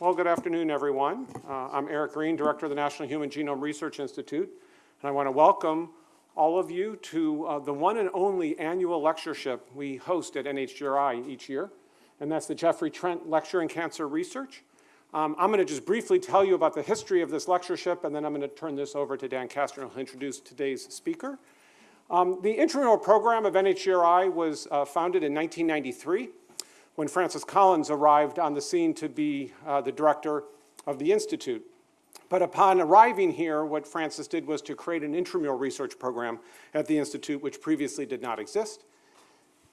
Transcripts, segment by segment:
Well, good afternoon, everyone. Uh, I'm Eric Green, Director of the National Human Genome Research Institute, and I want to welcome all of you to uh, the one and only annual lectureship we host at NHGRI each year, and that's the Jeffrey Trent Lecture in Cancer Research. Um, I'm going to just briefly tell you about the history of this lectureship, and then I'm going to turn this over to Dan Kastner, who'll introduce today's speaker. Um, the intramural program of NHGRI was uh, founded in 1993 when Francis Collins arrived on the scene to be uh, the director of the Institute. But upon arriving here, what Francis did was to create an intramural research program at the Institute, which previously did not exist.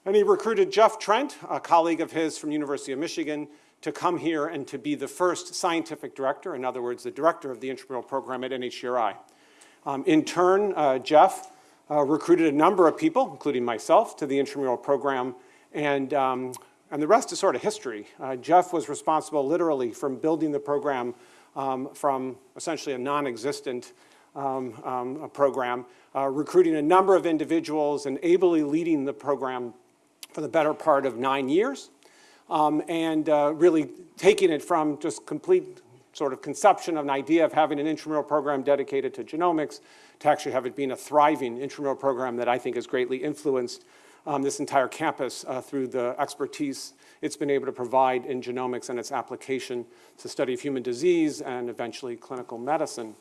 And he recruited Jeff Trent, a colleague of his from University of Michigan, to come here and to be the first scientific director, in other words, the director of the intramural program at NHGRI. Um, in turn, uh, Jeff uh, recruited a number of people, including myself, to the intramural program, and um, and the rest is sort of history. Uh, Jeff was responsible literally from building the program um, from essentially a non-existent um, um, program, uh, recruiting a number of individuals and ably leading the program for the better part of nine years, um, and uh, really taking it from just complete sort of conception of an idea of having an intramural program dedicated to genomics to actually have it being a thriving intramural program that I think has greatly influenced um, this entire campus uh, through the expertise it's been able to provide in genomics and its application to study of human disease and eventually clinical medicine.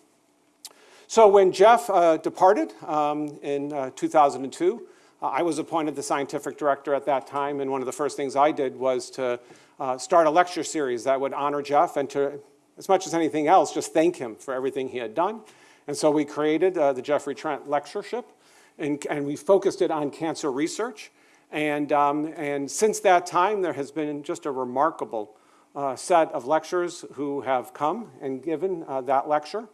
So when Jeff uh, departed um, in uh, 2002, uh, I was appointed the scientific director at that time, and one of the first things I did was to uh, start a lecture series that would honor Jeff and to, as much as anything else, just thank him for everything he had done. And so we created uh, the Jeffrey Trent Lectureship, and, and we focused it on cancer research. And, um, and since that time, there has been just a remarkable uh, set of lecturers who have come and given uh, that lecture.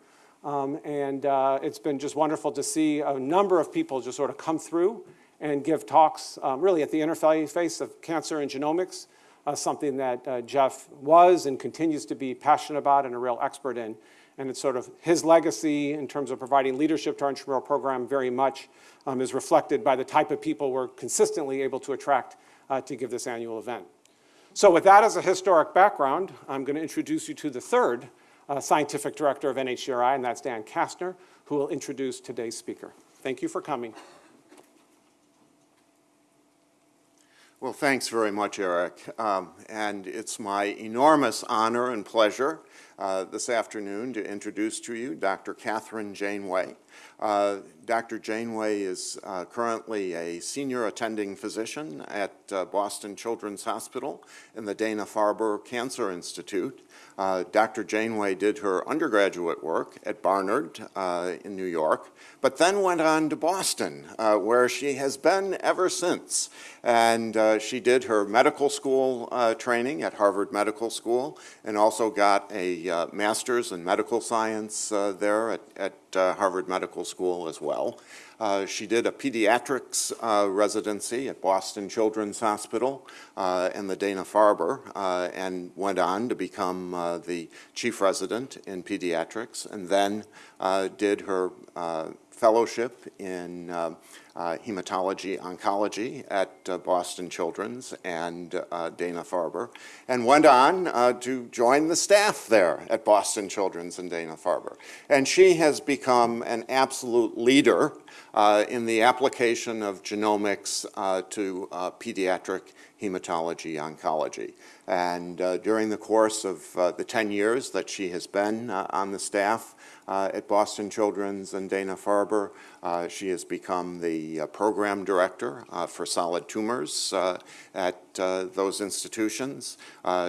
Um, and uh, it's been just wonderful to see a number of people just sort of come through and give talks um, really at the interface of cancer and genomics, uh, something that uh, Jeff was and continues to be passionate about and a real expert in and it's sort of his legacy in terms of providing leadership to our intramural program very much um, is reflected by the type of people we're consistently able to attract uh, to give this annual event. So with that as a historic background, I'm going to introduce you to the third uh, scientific director of NHGRI, and that's Dan Kastner, who will introduce today's speaker. Thank you for coming. Well, thanks very much, Eric. Um, and it's my enormous honor and pleasure uh, this afternoon to introduce to you Dr. Katherine Janeway. Uh, Dr. Janeway is uh, currently a senior attending physician at uh, Boston Children's Hospital in the Dana-Farber Cancer Institute. Uh, Dr. Janeway did her undergraduate work at Barnard uh, in New York, but then went on to Boston, uh, where she has been ever since. And uh, she did her medical school uh, training at Harvard Medical School and also got a master's in medical science there at, at Harvard Medical School as well. Uh, she did a pediatrics uh, residency at Boston Children's Hospital uh, and the Dana-Farber uh, and went on to become uh, the chief resident in pediatrics and then did her fellowship in uh, hematology oncology at uh, Boston Children's and uh, Dana-Farber, and went on uh, to join the staff there at Boston Children's and Dana-Farber. And she has become an absolute leader uh, in the application of genomics uh, to pediatric hematology oncology. And during the course of the 10 years that she has been on the staff, uh, at Boston Children's and Dana-Farber. Uh, she has become the uh, program director uh, for solid tumors uh, at uh, those institutions.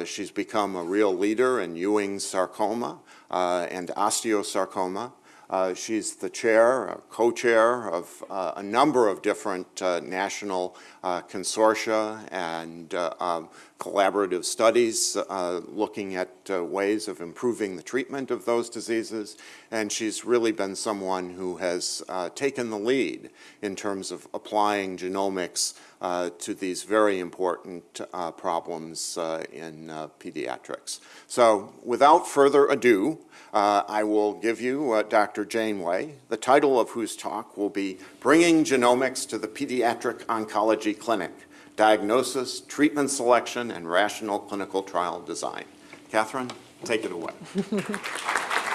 she's become a real leader in Ewing's sarcoma and osteosarcoma. Uh, she's the chair, co-chair of uh, a number of different uh, national consortia and um, collaborative studies uh, looking at uh, ways of improving the treatment of those diseases. And she's really been someone who has uh, taken the lead in terms of applying genomics uh, to these very important uh, problems uh, in pediatrics. So without further ado, I will give you Dr. Janeway, the title of whose talk will be Bringing Genomics to the Pediatric Oncology Clinic diagnosis, treatment selection, and rational clinical trial design. Katherine, take it away.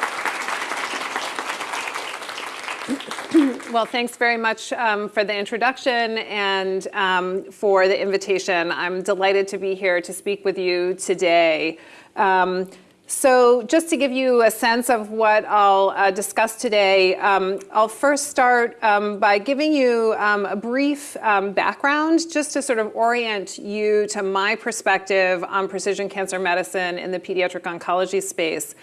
Well, thanks very much um, for the introduction and um, for the invitation. I'm delighted to be here to speak with you today. Um, so just to give you a sense of what I'll uh, discuss today, um, I'll first start um, by giving you um, a brief background just to sort of orient you to my perspective on precision cancer medicine in the pediatric oncology space.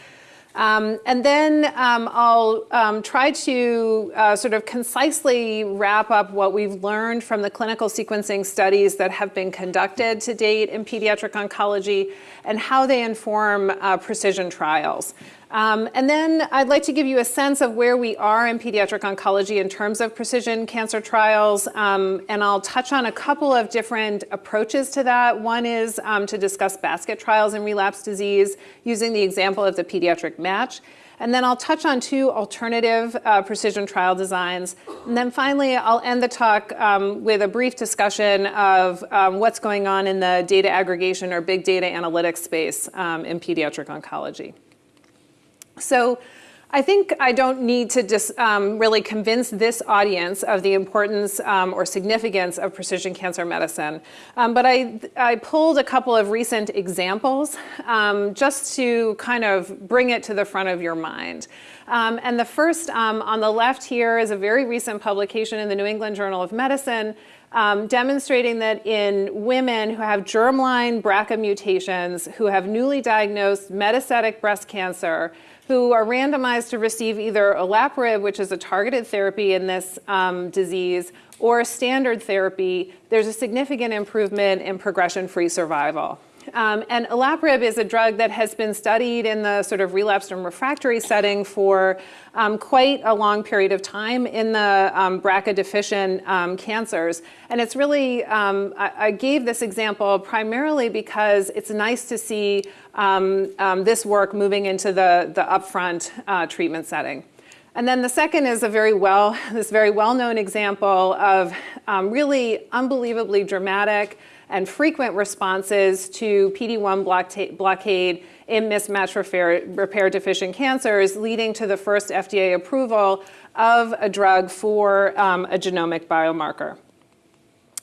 Um, and then um, I'll um, try to uh, sort of concisely wrap up what we've learned from the clinical sequencing studies that have been conducted to date in pediatric oncology and how they inform uh, precision trials. Um, and then I'd like to give you a sense of where we are in pediatric oncology in terms of precision cancer trials. Um, and I'll touch on a couple of different approaches to that. One is um, to discuss basket trials in relapse disease using the example of the pediatric match. And then I'll touch on two alternative uh, precision trial designs. And then finally, I'll end the talk um, with a brief discussion of um, what's going on in the data aggregation or big data analytics space um, in pediatric oncology. So I think I don't need to just um, really convince this audience of the importance um, or significance of precision cancer medicine. Um, but I, I pulled a couple of recent examples um, just to kind of bring it to the front of your mind. Um, and the first um, on the left here is a very recent publication in the New England Journal of Medicine um, demonstrating that in women who have germline BRCA mutations, who have newly diagnosed metastatic breast cancer, who are randomized to receive either olaparib, which is a targeted therapy in this um, disease, or standard therapy, there's a significant improvement in progression-free survival. Um, and olaparib is a drug that has been studied in the sort of relapsed and refractory setting for um, quite a long period of time in the um, BRCA deficient um, cancers. And it's really, um, I, I, gave this example primarily because it's nice to see um, this work moving into the, the upfront uh, treatment setting. And then the second is a very well, this very well-known example of really unbelievably dramatic and frequent responses to PD-1 blockade in mismatch repair, repair deficient cancers, leading to the first FDA approval of a drug for um, a genomic biomarker.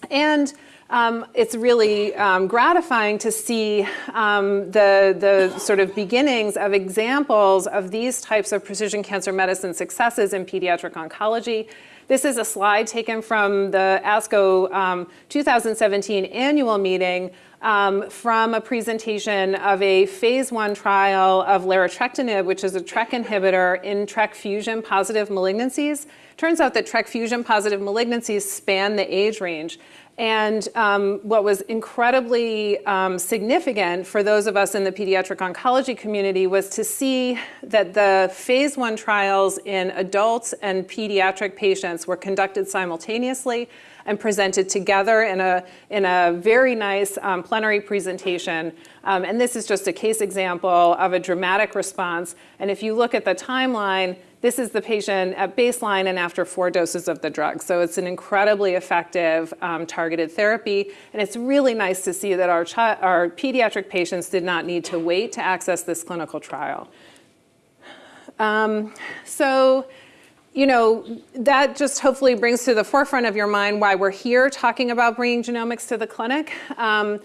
And um, it's really um, gratifying to see um, the, the sort of beginnings of examples of these types of precision cancer medicine successes in pediatric oncology. This is a slide taken from the ASCO um, 2017 annual meeting um, from a presentation of a phase one trial of larotrectinib, which is a TRK inhibitor in TRK fusion positive malignancies. Turns out that TRK fusion positive malignancies span the age range. And um, what was incredibly um, significant for those of us in the pediatric oncology community was to see that the phase one trials in adults and pediatric patients were conducted simultaneously and presented together in a, in a very nice um, plenary presentation. Um, and this is just a case example of a dramatic response. And if you look at the timeline, this is the patient at baseline and after four doses of the drug. So it's an incredibly effective um, targeted therapy. And it's really nice to see that our, our pediatric patients did not need to wait to access this clinical trial. Um, so, you know, that just hopefully brings to the forefront of your mind why we're here talking about bringing genomics to the clinic. Um,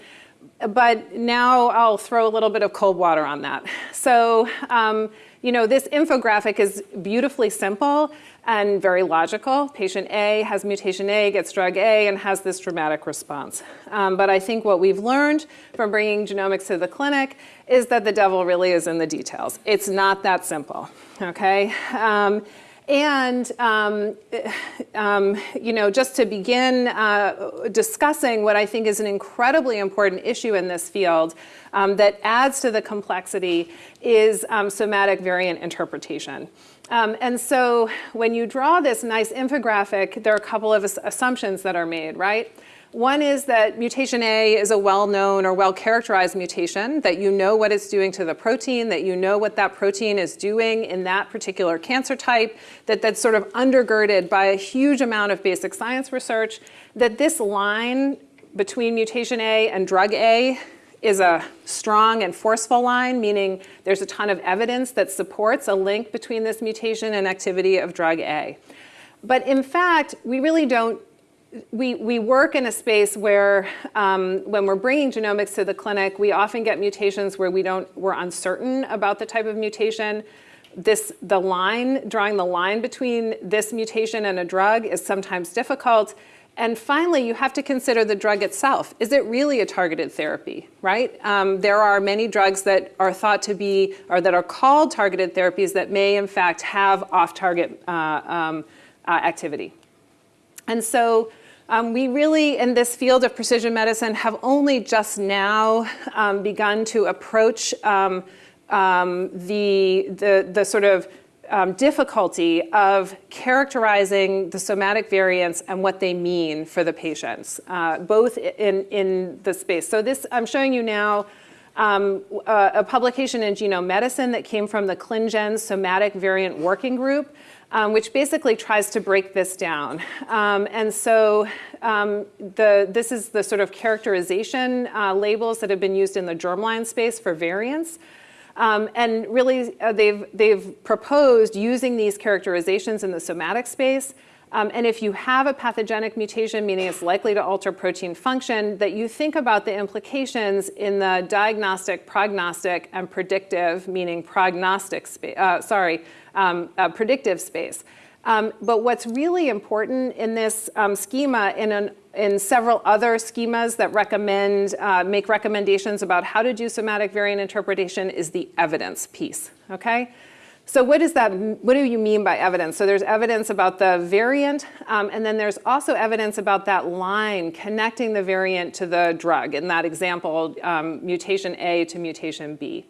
but now I'll throw a little bit of cold water on that. So, um, you know, this infographic is beautifully simple and very logical. Patient A has mutation A, gets drug A, and has this dramatic response. Um, but I think what we've learned from bringing genomics to the clinic is that the devil really is in the details. It's not that simple, okay? Um, and, um, um, you know, just to begin uh, discussing what I think is an incredibly important issue in this field um, that adds to the complexity is um, somatic variant interpretation. Um, and so when you draw this nice infographic, there are a couple of assumptions that are made, right? One is that mutation A is a well-known or well-characterized mutation, that you know what it's doing to the protein, that you know what that protein is doing in that particular cancer type, that that's sort of undergirded by a huge amount of basic science research, that this line between mutation A and drug A is a strong and forceful line, meaning there's a ton of evidence that supports a link between this mutation and activity of drug A. But in fact, we really don't we, we work in a space where um, when we're bringing genomics to the clinic, we often get mutations where we don't, we're uncertain about the type of mutation. This, the line, drawing the line between this mutation and a drug is sometimes difficult. And finally, you have to consider the drug itself. Is it really a targeted therapy, right? Um, there are many drugs that are thought to be, or that are called targeted therapies that may in fact have off-target uh, um, uh, activity. And so um, we really, in this field of precision medicine, have only just now um, begun to approach um, um the, the, the sort of um, difficulty of characterizing the somatic variants and what they mean for the patients, uh, both in, in the space. So this, I'm showing you now um, a, a, publication in Genome Medicine that came from the ClinGen Somatic Variant Working Group um, which basically tries to break this down. Um, and so um, the, this is the sort of characterization uh, labels that have been used in the germline space for variants. Um, and really, uh, they've, they've proposed using these characterizations in the somatic space um, and if you have a pathogenic mutation, meaning it's likely to alter protein function, that you think about the implications in the diagnostic, prognostic, and predictive, meaning prognostic space, uh, sorry, um, uh, predictive space. Um, but what's really important in this um, schema, in, an, in several other schemas that recommend, uh, make recommendations about how to do somatic variant interpretation, is the evidence piece, okay? So what is that, what do you mean by evidence? So there's evidence about the variant, um, and then there's also evidence about that line connecting the variant to the drug. In that example, um, mutation A to mutation B.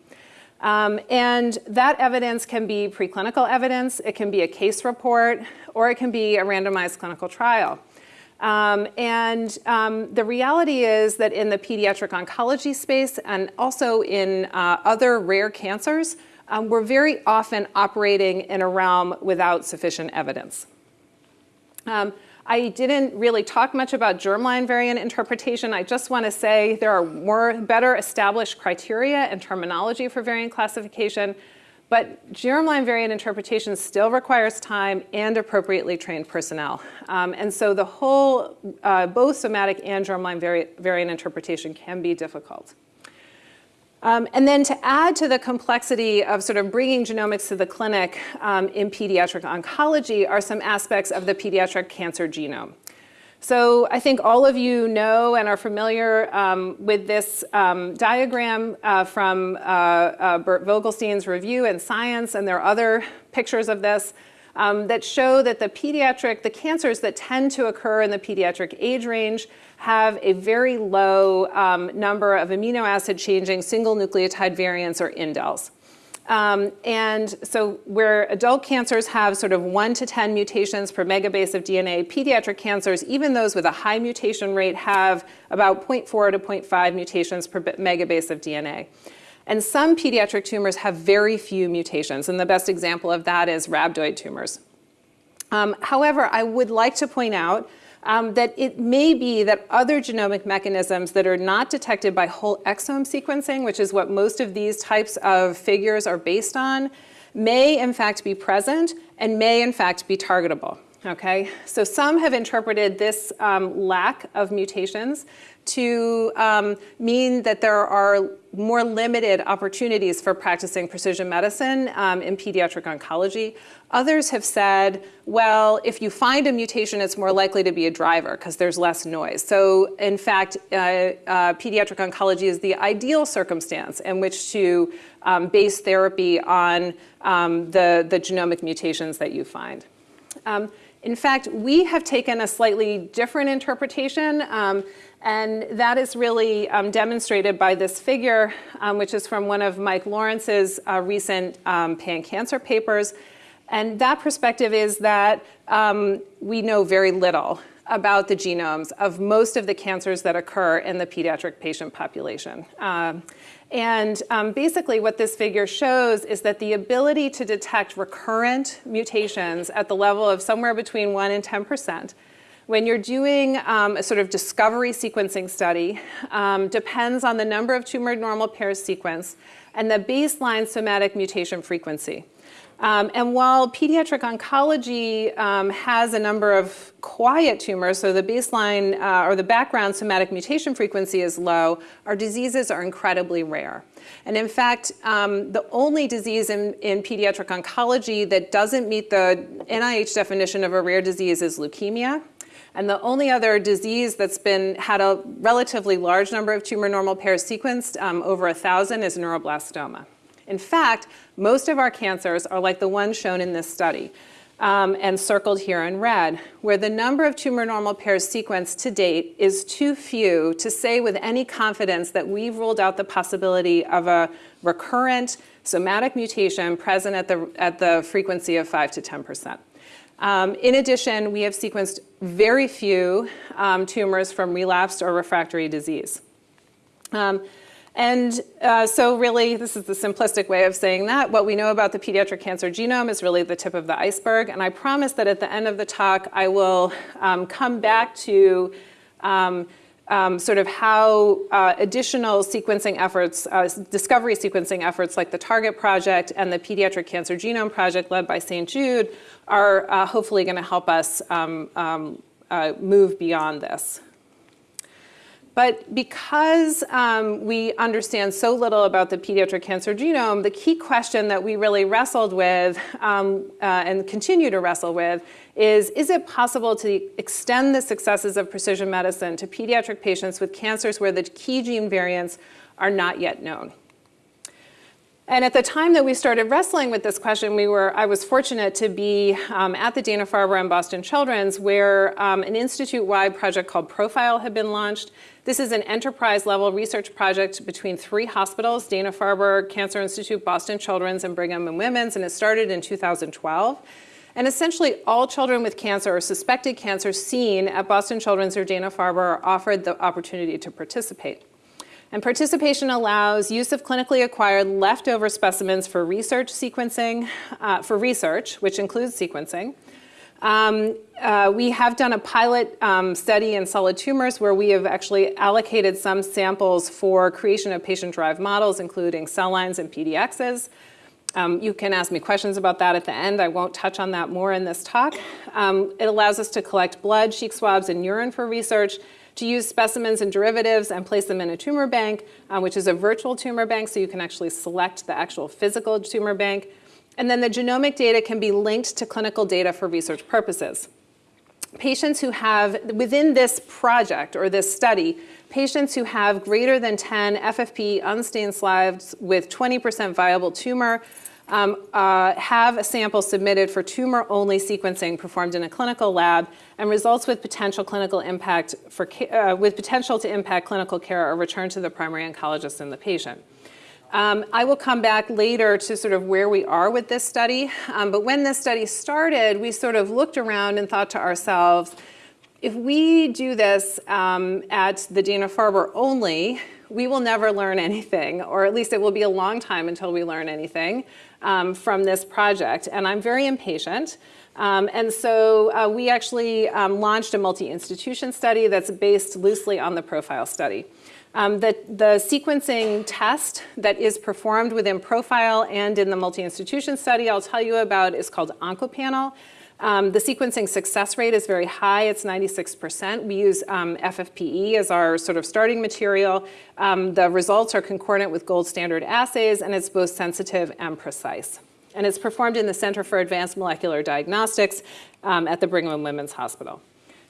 Um, and that evidence can be preclinical evidence, it can be a case report, or it can be a randomized clinical trial. Um, and um, the reality is that in the pediatric oncology space and also in uh, other rare cancers, um, we're very often operating in a realm without sufficient evidence. Um, I didn't really talk much about germline variant interpretation. I just want to say there are more better established criteria and terminology for variant classification, but germline variant interpretation still requires time and appropriately trained personnel. Um, and so the whole, uh, both somatic and germline vari variant interpretation can be difficult. Um, and then to add to the complexity of sort of bringing genomics to the clinic um, in pediatric oncology are some aspects of the pediatric cancer genome. So I think all of you know and are familiar um, with this um, diagram uh, from uh, uh, Bert Vogelstein's review in Science, and there are other pictures of this um, that show that the pediatric, the cancers that tend to occur in the pediatric age range have a very low um, number of amino acid changing single nucleotide variants or indels. Um, and so where adult cancers have sort of 1 to 10 mutations per megabase of DNA, pediatric cancers, even those with a high mutation rate, have about 0.4 to 0.5 mutations per megabase of DNA. And some pediatric tumors have very few mutations, and the best example of that is rhabdoid tumors. Um, however, I would like to point out um, that it may be that other genomic mechanisms that are not detected by whole exome sequencing, which is what most of these types of figures are based on, may in fact be present and may in fact be targetable. Okay, so some have interpreted this um, lack of mutations to um, mean that there are more limited opportunities for practicing precision medicine um, in pediatric oncology. Others have said, well, if you find a mutation, it's more likely to be a driver because there's less noise. So in fact, uh, uh, pediatric oncology is the ideal circumstance in which to um, base therapy on um, the, the genomic mutations that you find. Um, in fact, we have taken a slightly different interpretation um, and that is really um, demonstrated by this figure, um, which is from one of Mike Lawrence's uh, recent um, pan-cancer papers. And that perspective is that um, we know very little about the genomes of most of the cancers that occur in the pediatric patient population. Um, and um, basically what this figure shows is that the ability to detect recurrent mutations at the level of somewhere between 1 and 10 percent when you're doing um, a sort of discovery sequencing study um, depends on the number of tumor normal pairs sequenced and the baseline somatic mutation frequency. Um, and while pediatric oncology um, has a number of quiet tumors, so the baseline uh, or the background somatic mutation frequency is low, our diseases are incredibly rare. And in fact, um, the only disease in, in pediatric oncology that doesn't meet the NIH definition of a rare disease is leukemia. And the only other disease that's been had a relatively large number of tumor normal pairs sequenced, um, over a thousand, is neuroblastoma. In fact, most of our cancers are like the ones shown in this study um, and circled here in red, where the number of tumor normal pairs sequenced to date is too few to say with any confidence that we've ruled out the possibility of a recurrent somatic mutation present at the, at the frequency of 5 to 10%. Um, in addition, we have sequenced very few um, tumors from relapsed or refractory disease. Um, and uh, so really, this is the simplistic way of saying that. What we know about the pediatric cancer genome is really the tip of the iceberg. And I promise that at the end of the talk, I will um, come back to um, um, sort of how uh, additional sequencing efforts, uh, discovery sequencing efforts like the Target Project and the Pediatric Cancer Genome Project led by St. Jude are uh, hopefully going to help us um, um, uh, move beyond this. But because um, we understand so little about the pediatric cancer genome, the key question that we really wrestled with um, uh, and continue to wrestle with is, is it possible to extend the successes of precision medicine to pediatric patients with cancers where the key gene variants are not yet known? And at the time that we started wrestling with this question, we were, I was fortunate to be um, at the Dana-Farber and Boston Children's where um, an institute-wide project called Profile had been launched. This is an enterprise-level research project between three hospitals, Dana-Farber, Cancer Institute, Boston Children's, and Brigham and Women's, and it started in 2012. And essentially all children with cancer or suspected cancer seen at Boston Children's or Dana-Farber are offered the opportunity to participate. And participation allows use of clinically acquired leftover specimens for research sequencing, uh, for research, which includes sequencing. Um, uh, we have done a pilot um, study in solid tumors where we have actually allocated some samples for creation of patient-derived models, including cell lines and PDXs. Um, you can ask me questions about that at the end. I won't touch on that more in this talk. Um, it allows us to collect blood, cheek swabs, and urine for research, to use specimens and derivatives and place them in a tumor bank, uh, which is a virtual tumor bank, so you can actually select the actual physical tumor bank. And then the genomic data can be linked to clinical data for research purposes. Patients who have, within this project or this study, patients who have greater than 10 FFP unstained slides with 20% viable tumor um, uh, have a sample submitted for tumor-only sequencing performed in a clinical lab and results with potential clinical impact for, uh, with potential to impact clinical care or return to the primary oncologist and the patient. Um, I will come back later to sort of where we are with this study, um, but when this study started, we sort of looked around and thought to ourselves, if we do this um, at the Dana-Farber only, we will never learn anything, or at least it will be a long time until we learn anything um, from this project. And I'm very impatient. Um, and so uh, we actually um, launched a multi-institution study that's based loosely on the profile study. Um, the, the, sequencing test that is performed within Profile and in the multi-institution study I'll tell you about is called OncoPanel. Um, the sequencing success rate is very high, it's 96%. We use um, FFPE as our sort of starting material. Um, the results are concordant with gold standard assays and it's both sensitive and precise. And it's performed in the Center for Advanced Molecular Diagnostics um, at the Brigham and Women's Hospital.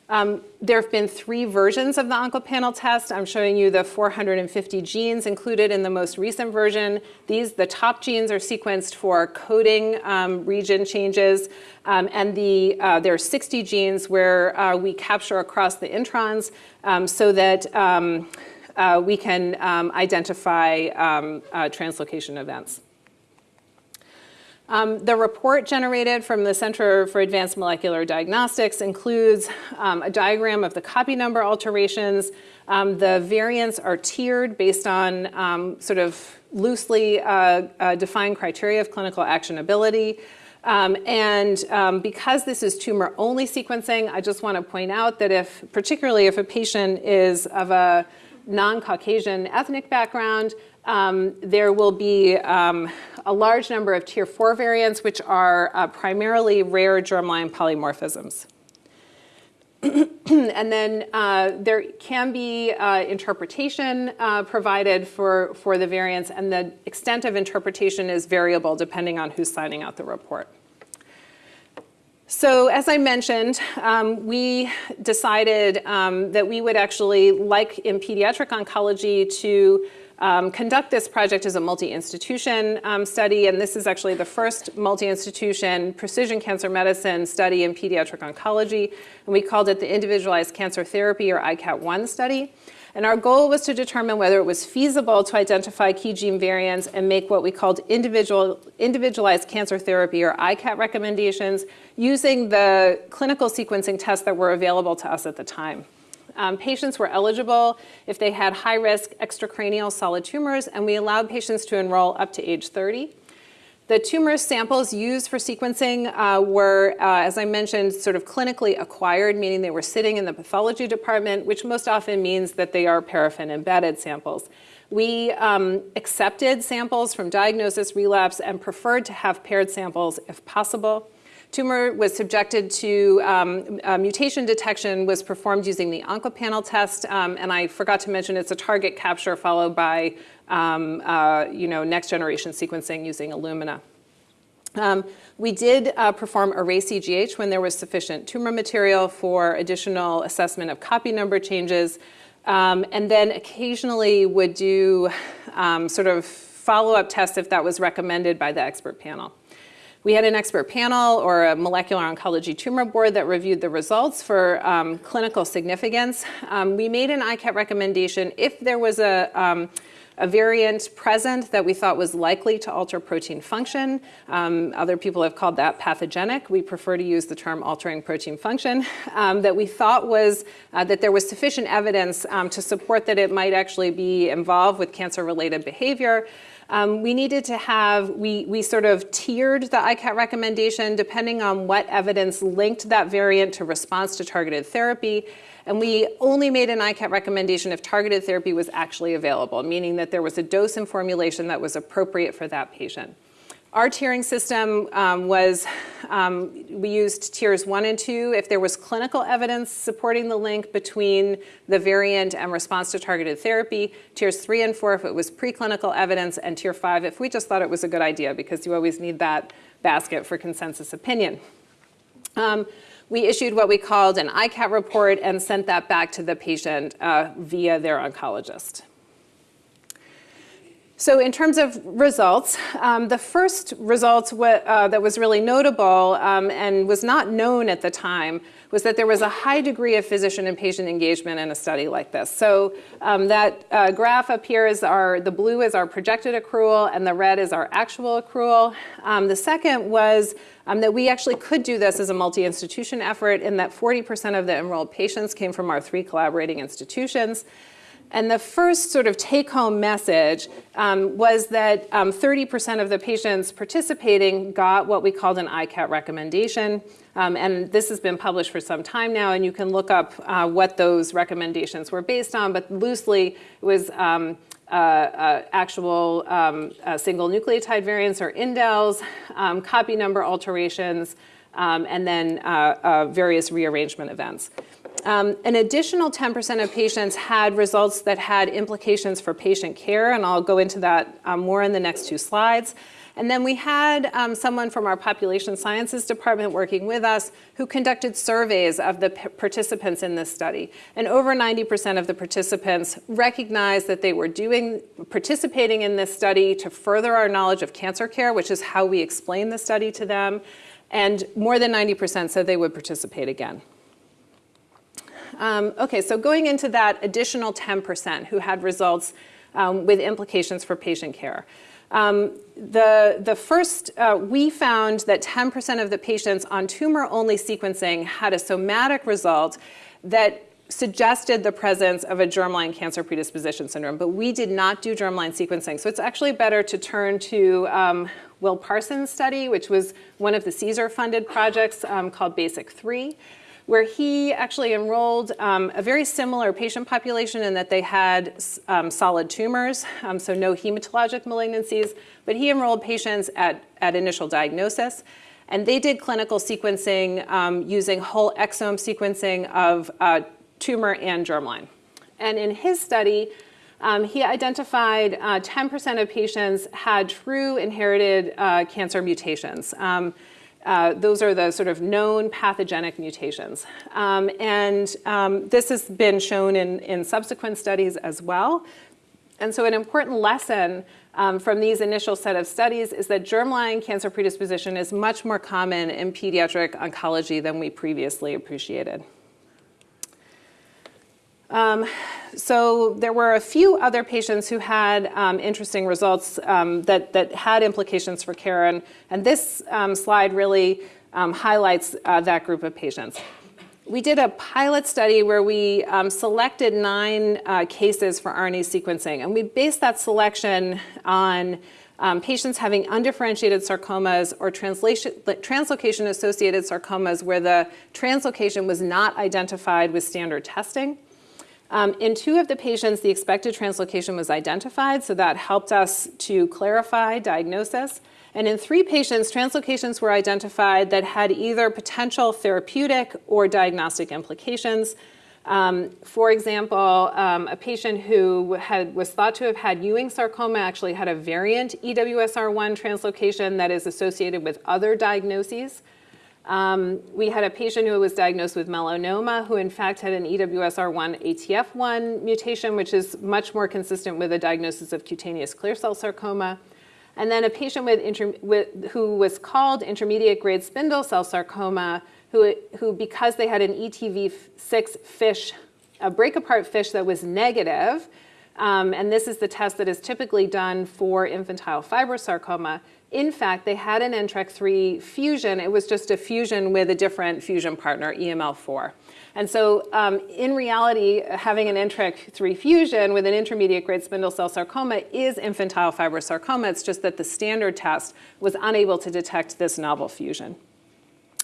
Um, there have been three versions of the OncoPanel test. I'm showing you the 450 genes included in the most recent version. These, the top genes are sequenced for coding um, region changes, um, and the, uh, there are 60 genes where uh, we capture across the introns um, so that um, uh, we can um, identify uh, translocation events. Um, the report generated from the Center for Advanced Molecular Diagnostics includes um, a diagram of the copy number alterations. Um, the variants are tiered based on um, sort of loosely uh, uh, defined criteria of clinical actionability. Um, and um, because this is tumor-only sequencing, I just want to point out that if, particularly if a patient is of a non-Caucasian ethnic background, um, there will be um, a large number of tier 4 variants, which are uh, primarily rare germline polymorphisms. and then uh, there can be uh, interpretation uh, provided for, for the variants, and the extent of interpretation is variable depending on who's signing out the report. So as I mentioned, um, we decided um, that we would actually, like in pediatric oncology, to um, conduct this project as a multi-institution um, study, and this is actually the first multi-institution precision cancer medicine study in pediatric oncology, and we called it the Individualized Cancer Therapy, or ICAT-1 study. And our goal was to determine whether it was feasible to identify key gene variants and make what we called individual, individualized cancer therapy, or ICAT recommendations, using the clinical sequencing tests that were available to us at the time. Um, patients were eligible if they had high-risk extracranial solid tumors, and we allowed patients to enroll up to age 30. The tumor samples used for sequencing uh, were, uh, as I mentioned, sort of clinically acquired, meaning they were sitting in the pathology department, which most often means that they are paraffin-embedded samples. We um, accepted samples from diagnosis, relapse, and preferred to have paired samples if possible. Tumor was subjected to um, mutation detection was performed using the OncoPanel test, um, and I forgot to mention it's a target capture followed by um, uh, you know, next generation sequencing using Illumina. Um, we did uh, perform array CGH when there was sufficient tumor material for additional assessment of copy number changes, um, and then occasionally would do um, sort of follow-up tests if that was recommended by the expert panel. We had an expert panel or a molecular oncology tumor board that reviewed the results for um, clinical significance. Um, we made an ICAT recommendation if there was a, um, a variant present that we thought was likely to alter protein function. Um, other people have called that pathogenic. We prefer to use the term altering protein function. Um, that we thought was uh, that there was sufficient evidence um, to support that it might actually be involved with cancer-related behavior. Um, we needed to have, we, we sort of tiered the ICAT recommendation depending on what evidence linked that variant to response to targeted therapy. And we only made an ICAT recommendation if targeted therapy was actually available, meaning that there was a dose and formulation that was appropriate for that patient. Our tiering system um, was, um, we used tiers one and two if there was clinical evidence supporting the link between the variant and response to targeted therapy, tiers three and four if it was preclinical evidence, and tier five if we just thought it was a good idea because you always need that basket for consensus opinion. Um, we issued what we called an ICAT report and sent that back to the patient uh, via their oncologist. So in terms of results, um, the first result uh, that was really notable um, and was not known at the time was that there was a high degree of physician and patient engagement in a study like this. So um, that uh, graph up here is our, the blue is our projected accrual and the red is our actual accrual. Um, the second was um, that we actually could do this as a multi-institution effort in that 40% of the enrolled patients came from our three collaborating institutions. And the first sort of take-home message um, was that 30% um, of the patients participating got what we called an ICAT recommendation. Um, and this has been published for some time now, and you can look up uh, what those recommendations were based on, but loosely it was um, uh, uh, actual um, uh, single nucleotide variants or indels, um, copy number alterations, and then uh, uh, various rearrangement events. Um, an additional 10% of patients had results that had implications for patient care, and I'll go into that um, more in the next two slides. And then we had um, someone from our population sciences department working with us who conducted surveys of the participants in this study. And over 90% of the participants recognized that they were doing, participating in this study to further our knowledge of cancer care, which is how we explain the study to them. And more than 90% said they would participate again. Um, okay, so going into that additional 10% who had results um, with implications for patient care. Um, the, the first, uh, we found that 10% of the patients on tumor-only sequencing had a somatic result that suggested the presence of a germline cancer predisposition syndrome, but we did not do germline sequencing. So it's actually better to turn to um, Will Parsons' study, which was one of the CSER-funded projects um, called BASIC 3 where he actually enrolled um, a very similar patient population in that they had um, solid tumors, um, so no hematologic malignancies, but he enrolled patients at, at initial diagnosis. And they did clinical sequencing um, using whole exome sequencing of uh, tumor and germline. And in his study, um, he identified 10% uh, of patients had true inherited uh, cancer mutations. Uh, those are the sort of known pathogenic mutations. Um, and um, this has been shown in, in subsequent studies as well. And so an important lesson um, from these initial set of studies is that germline cancer predisposition is much more common in pediatric oncology than we previously appreciated. Um, so there were a few other patients who had um, interesting results um, that, that had implications for care, and, and this um, slide really um, highlights uh, that group of patients. We did a pilot study where we um, selected nine uh, cases for RNA sequencing, and we based that selection on patients having undifferentiated sarcomas or translocation-associated sarcomas where the translocation was not identified with standard testing. Um, in two of the patients, the expected translocation was identified, so that helped us to clarify diagnosis. And in three patients, translocations were identified that had either potential therapeutic or diagnostic implications. Um, for example, um, a patient who had, was thought to have had Ewing sarcoma actually had a variant EWSR1 translocation that is associated with other diagnoses. Um, we had a patient who was diagnosed with melanoma who in fact had an EWSR1 ATF1 mutation, which is much more consistent with a diagnosis of cutaneous clear cell sarcoma. And then a patient with, with who was called intermediate grade spindle cell sarcoma, who, who because they had an ETV6 fish, a break apart fish that was negative, um, and this is the test that is typically done for infantile fibrosarcoma, in fact, they had an NTRK3 fusion. It was just a fusion with a different fusion partner, EML4. And so um, in reality, having an NTRK3 fusion with an intermediate grade spindle cell sarcoma is infantile fibrosarcoma. It's just that the standard test was unable to detect this novel fusion.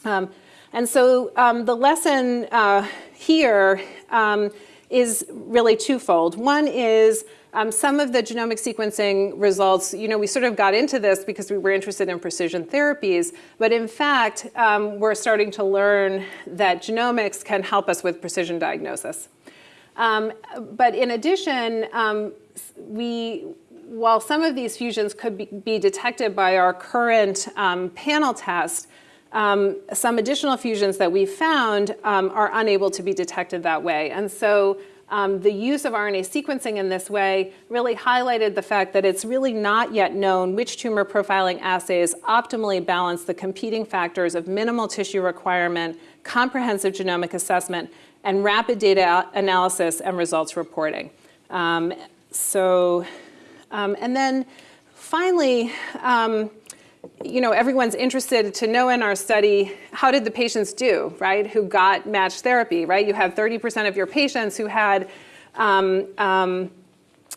Um, and so um, the lesson uh, here um, is really twofold. One is um, some of the genomic sequencing results, you know, we sort of got into this because we were interested in precision therapies, but in fact, um, we're starting to learn that genomics can help us with precision diagnosis. Um, but in addition, um, we, while some of these fusions could be, be detected by our current um, panel test, um, some additional fusions that we found are unable to be detected that way. And so um, the use of RNA sequencing in this way really highlighted the fact that it's really not yet known which tumor profiling assays optimally balance the competing factors of minimal tissue requirement, comprehensive genomic assessment, and rapid data analysis and results reporting. Um, so, um, and then finally, um, you know, everyone's interested to know in our study, how did the patients do, right, who got matched therapy, right? You have 30% of your patients who had um, um,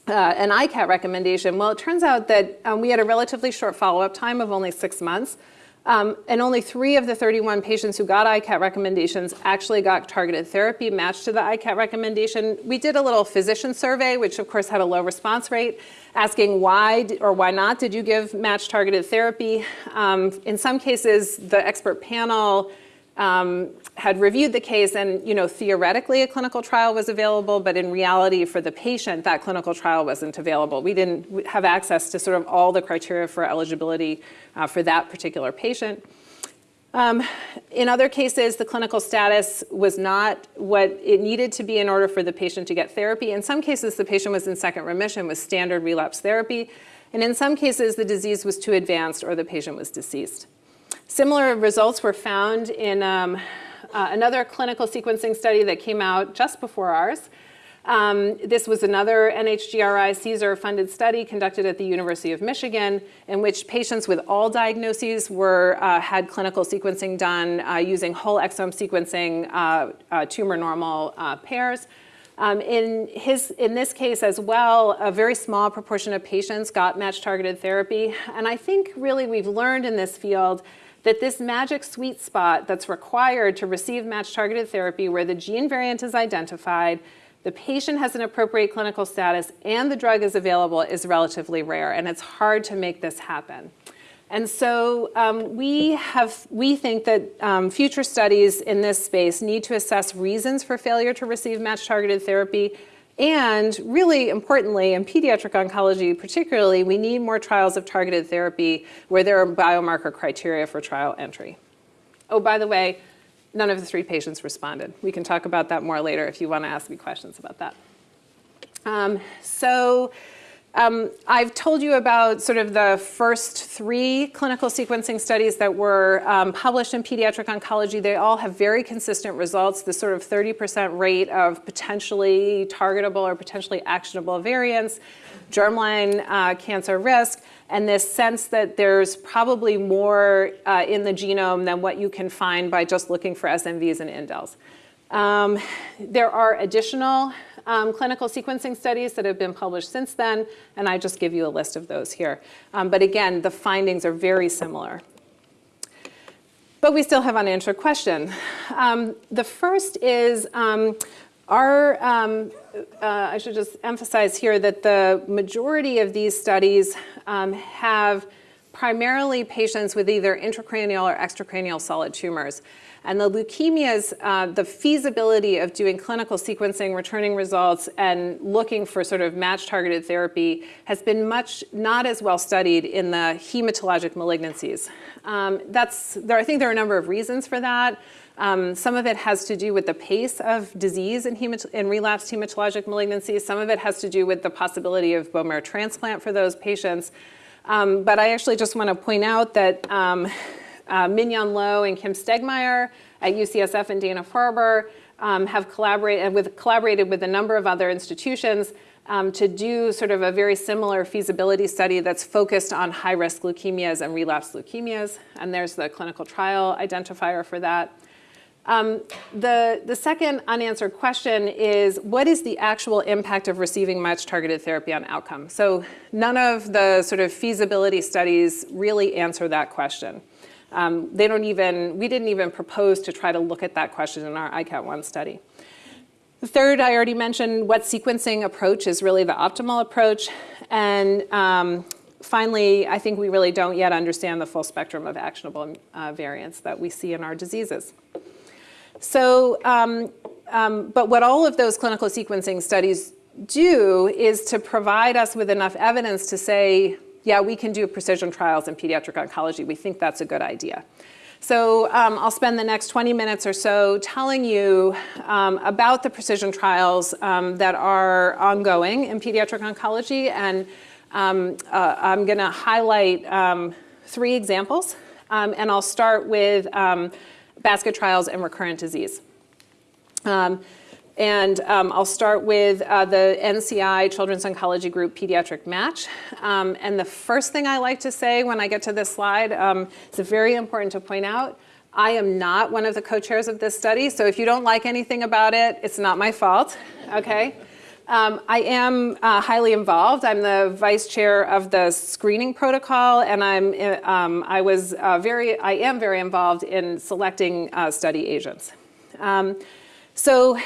uh, an ICAT recommendation. Well, it turns out that um, we had a relatively short follow-up time of only six months. Um, and only three of the 31 patients who got ICAT recommendations actually got targeted therapy matched to the ICAT recommendation. We did a little physician survey, which of course had a low response rate, asking why or why not did you give match targeted therapy. Um, in some cases, the expert panel um, had reviewed the case and, you know, theoretically a clinical trial was available, but in reality for the patient, that clinical trial wasn't available. We didn't have access to sort of all the criteria for eligibility uh, for that particular patient. Um, in other cases, the clinical status was not what it needed to be in order for the patient to get therapy. In some cases, the patient was in second remission with standard relapse therapy. And in some cases, the disease was too advanced or the patient was deceased. Similar results were found in um, uh, another clinical sequencing study that came out just before ours. Um, this was another NHGRI CSER-funded study conducted at the University of Michigan in which patients with all diagnoses were, uh, had clinical sequencing done uh, using whole exome sequencing uh, uh, tumor normal uh, pairs. Um, in, his, in this case as well, a very small proportion of patients got match targeted therapy. And I think really we've learned in this field that this magic sweet spot that's required to receive match targeted therapy where the gene variant is identified, the patient has an appropriate clinical status, and the drug is available is relatively rare, and it's hard to make this happen. And so um, we, have, we think that um, future studies in this space need to assess reasons for failure to receive match-targeted therapy, and really importantly, in pediatric oncology particularly, we need more trials of targeted therapy where there are biomarker criteria for trial entry. Oh, by the way, none of the three patients responded. We can talk about that more later if you want to ask me questions about that. Um, so um, I've told you about sort of the first three clinical sequencing studies that were um, published in pediatric oncology. They all have very consistent results, the sort of 30% rate of potentially targetable or potentially actionable variants, germline uh, cancer risk, and this sense that there's probably more uh, in the genome than what you can find by just looking for SNVs and indels. Um, there are additional um, clinical sequencing studies that have been published since then, and I just give you a list of those here. Um, but again, the findings are very similar. But we still have unanswered questions. Um, the first is, um, our, um, uh, I should just emphasize here that the majority of these studies um, have primarily patients with either intracranial or extracranial solid tumors. And the leukemias, uh, the feasibility of doing clinical sequencing, returning results, and looking for sort of match-targeted therapy has been much not as well studied in the hematologic malignancies. Um, that's, there, I think there are a number of reasons for that. Um, some of it has to do with the pace of disease in, in relapsed hematologic malignancies. Some of it has to do with the possibility of bone marrow transplant for those patients. Um, but I actually just want to point out that um, uh, Mignon Loh and Kim Stegmaier at UCSF and Dana-Farber um, have collaborated with, collaborated with a number of other institutions um, to do sort of a very similar feasibility study that's focused on high-risk leukemias and relapsed leukemias. And there's the clinical trial identifier for that. Um, the, the second unanswered question is, what is the actual impact of receiving match targeted therapy on outcome? So none of the sort of feasibility studies really answer that question. Um, they don't even, we didn't even propose to try to look at that question in our ICAT1 study. The third, I already mentioned what sequencing approach is really the optimal approach. And um, finally, I think we really don't yet understand the full spectrum of actionable uh, variants that we see in our diseases. So, um, um, but what all of those clinical sequencing studies do is to provide us with enough evidence to say, yeah, we can do precision trials in pediatric oncology. We think that's a good idea. So um, I'll spend the next 20 minutes or so telling you um, about the precision trials um, that are ongoing in pediatric oncology. And um, uh, I'm going to highlight um, three examples. Um, and I'll start with basket trials and recurrent disease. And um, I'll start with uh, the NCI Children's Oncology Group Pediatric Match. Um, and the first thing I like to say when I get to this slide, um, it's very important to point out, I am not one of the co-chairs of this study, so if you don't like anything about it, it's not my fault, okay? Um, I am uh, highly involved. I'm the vice chair of the screening protocol, and I'm, um, I was uh, very, I am very involved in selecting uh, study agents. Um, so,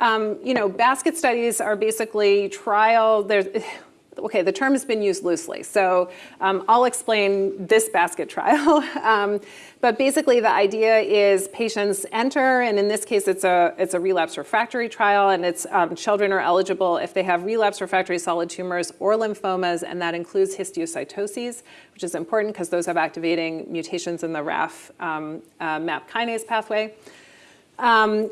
um, you know, basket studies are basically trial, okay, the term has been used loosely, so um, I'll explain this basket trial. um, but basically the idea is patients enter, and in this case it's a, it's a relapse refractory trial, and it's um, children are eligible if they have relapse refractory solid tumors or lymphomas, and that includes histiocytoses, which is important because those have activating mutations in the RAF um, uh, MAP kinase pathway. Um,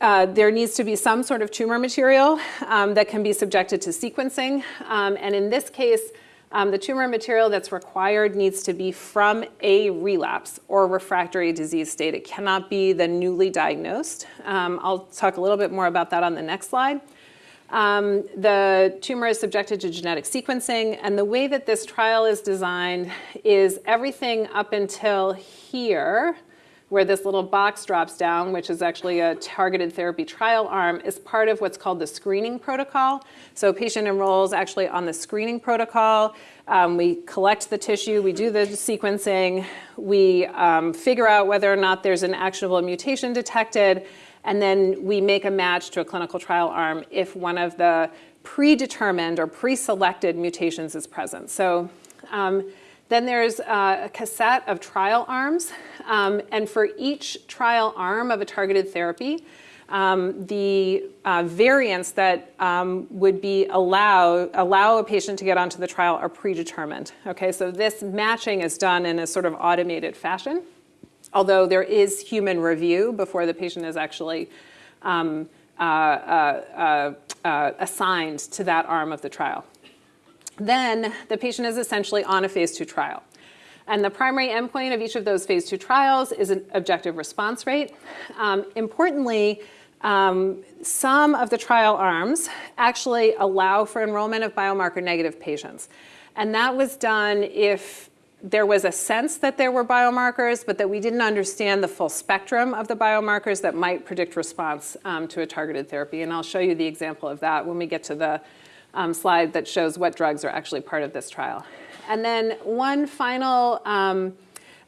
uh, there needs to be some sort of tumor material um, that can be subjected to sequencing. Um, and in this case, um, the tumor material that's required needs to be from a relapse or refractory disease state. It cannot be the newly diagnosed. Um, I'll talk a little bit more about that on the next slide. Um, the tumor is subjected to genetic sequencing, and the way that this trial is designed is everything up until here, where this little box drops down, which is actually a targeted therapy trial arm, is part of what's called the screening protocol. So a patient enrolls actually on the screening protocol. Um, we collect the tissue, we do the sequencing, we um, figure out whether or not there's an actionable mutation detected, and then we make a match to a clinical trial arm if one of the predetermined or pre-selected mutations is present. So um, then there's uh, a cassette of trial arms, um, and for each trial arm of a targeted therapy, um, the uh, variants that um, would be allow allow a patient to get onto the trial are predetermined. Okay, so this matching is done in a sort of automated fashion, although there is human review before the patient is actually um, uh, uh, uh, uh assigned to that arm of the trial then the patient is essentially on a phase two trial. And the primary endpoint of each of those phase two trials is an objective response rate. Um, importantly, um, some of the trial arms actually allow for enrollment of biomarker negative patients. And that was done if there was a sense that there were biomarkers, but that we didn't understand the full spectrum of the biomarkers that might predict response um, to a targeted therapy. And I'll show you the example of that when we get to the um, slide that shows what drugs are actually part of this trial. And then one final um,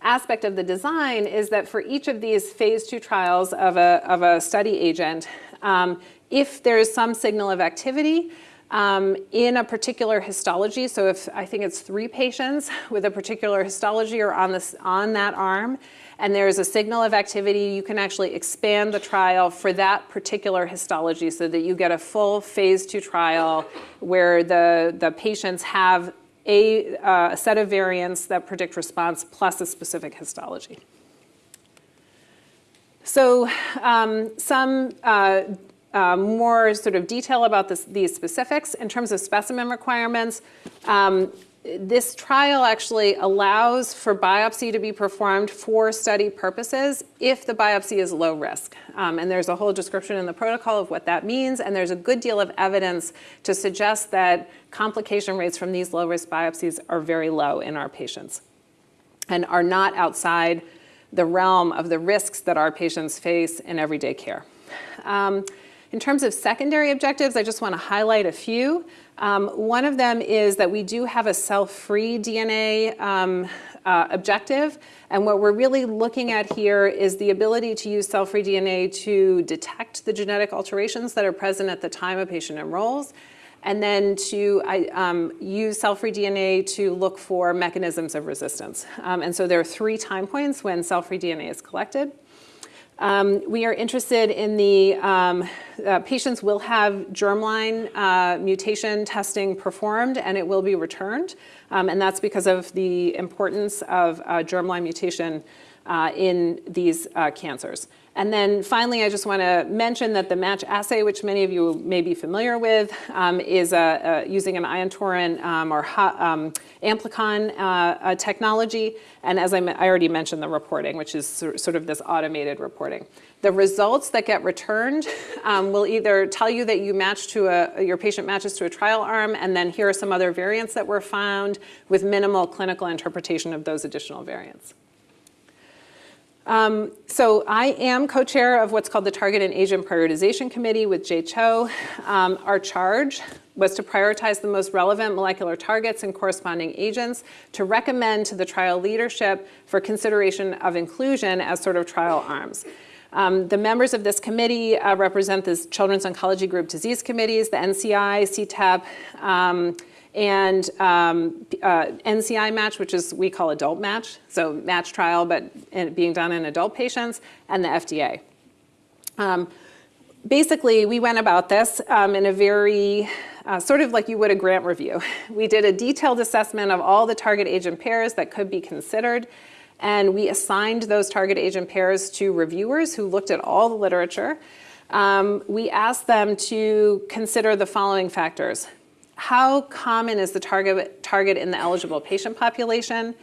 aspect of the design is that for each of these phase two trials of a, of a study agent, um, if there's some signal of activity, um, in a particular histology. So if I think it's three patients with a particular histology or on, this, on that arm, and there's a signal of activity, you can actually expand the trial for that particular histology so that you get a full phase two trial where the, the patients have a, uh, a set of variants that predict response plus a specific histology. So um, some uh, uh, more sort of detail about this, these specifics in terms of specimen requirements. Um, this trial actually allows for biopsy to be performed for study purposes if the biopsy is low risk. Um, and there's a whole description in the protocol of what that means, and there's a good deal of evidence to suggest that complication rates from these low risk biopsies are very low in our patients and are not outside the realm of the risks that our patients face in everyday care. Um, in terms of secondary objectives, I just want to highlight a few. Um, one of them is that we do have a cell-free DNA um, uh, objective. And what we're really looking at here is the ability to use cell-free DNA to detect the genetic alterations that are present at the time a patient enrolls, and then to um, use cell-free DNA to look for mechanisms of resistance. Um, and so there are three time points when cell-free DNA is collected. Um, we are interested in the, um, uh, patients will have germline uh, mutation testing performed and it will be returned. Um, and that's because of the importance of uh, germline mutation uh, in these uh, cancers. And then finally, I just want to mention that the match assay, which many of you may be familiar with, um, is uh, uh, using an ion torrent um, or um, amplicon uh, technology. And as I, I, already mentioned, the reporting, which is sort of this automated reporting. The results that get returned um, will either tell you that you match to a, your patient matches to a trial arm, and then here are some other variants that were found with minimal clinical interpretation of those additional variants. Um, so I am co-chair of what's called the Target and Agent Prioritization Committee with Jay Cho. Um, our charge was to prioritize the most relevant molecular targets and corresponding agents to recommend to the trial leadership for consideration of inclusion as sort of trial arms. Um, the members of this committee uh, represent the Children's Oncology Group Disease Committees, the NCI, CTEP, um, and um, uh, NCI match, which is we call adult match, so match trial, but being done in adult patients, and the FDA. Um, basically, we went about this um, in a very, uh, sort of like you would a grant review. We did a detailed assessment of all the target agent pairs that could be considered, and we assigned those target agent pairs to reviewers who looked at all the literature. Um, we asked them to consider the following factors how common is the target, target in the eligible patient population?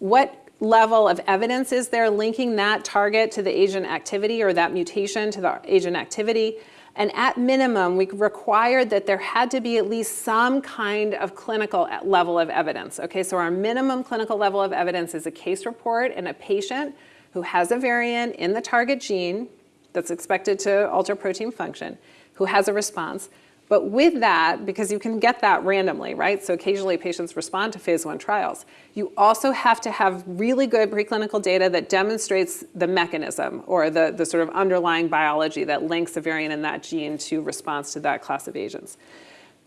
What level of evidence is there linking that target to the agent activity or that mutation to the agent activity? And at minimum, we required that there had to be at least some kind of clinical level of evidence. Okay, so our minimum clinical level of evidence is a case report in a patient who has a variant in the target gene that's expected to alter protein function, who has a response. But with that, because you can get that randomly, right? So occasionally patients respond to phase one trials. You also have to have really good preclinical data that demonstrates the mechanism or the, the sort of underlying biology that links a variant in that gene to response to that class of agents.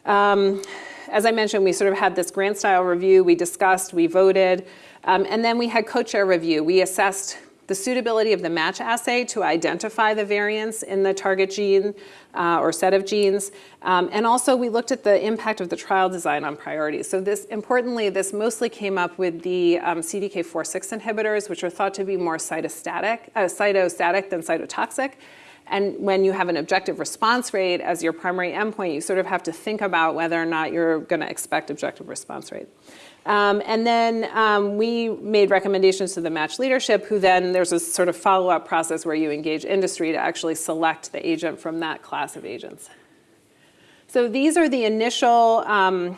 Um, as I mentioned, we sort of had this grant style review. We discussed, we voted, um, and then we had co-chair review. We assessed the suitability of the match assay to identify the variants in the target gene uh, or set of genes. Um, and also we looked at the impact of the trial design on priorities. So this, importantly, this mostly came up with the um, CDK4-6 inhibitors, which are thought to be more cytostatic, uh, cytostatic than cytotoxic. And when you have an objective response rate as your primary endpoint, you sort of have to think about whether or not you're gonna expect objective response rate. Um, and then um, we made recommendations to the match leadership, who then there's a sort of follow-up process where you engage industry to actually select the agent from that class of agents. So these are the initial um,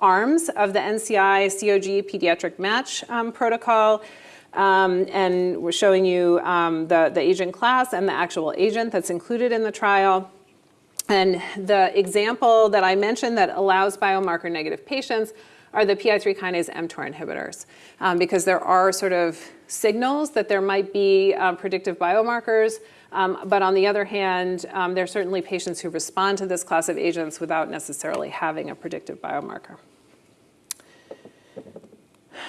arms of the NCI COG pediatric match um, protocol. Um, and we're showing you um, the, the agent class and the actual agent that's included in the trial. And the example that I mentioned that allows biomarker negative patients are the PI3 kinase mTOR inhibitors um, because there are sort of signals that there might be uh, predictive biomarkers, um, but on the other hand, um, there are certainly patients who respond to this class of agents without necessarily having a predictive biomarker.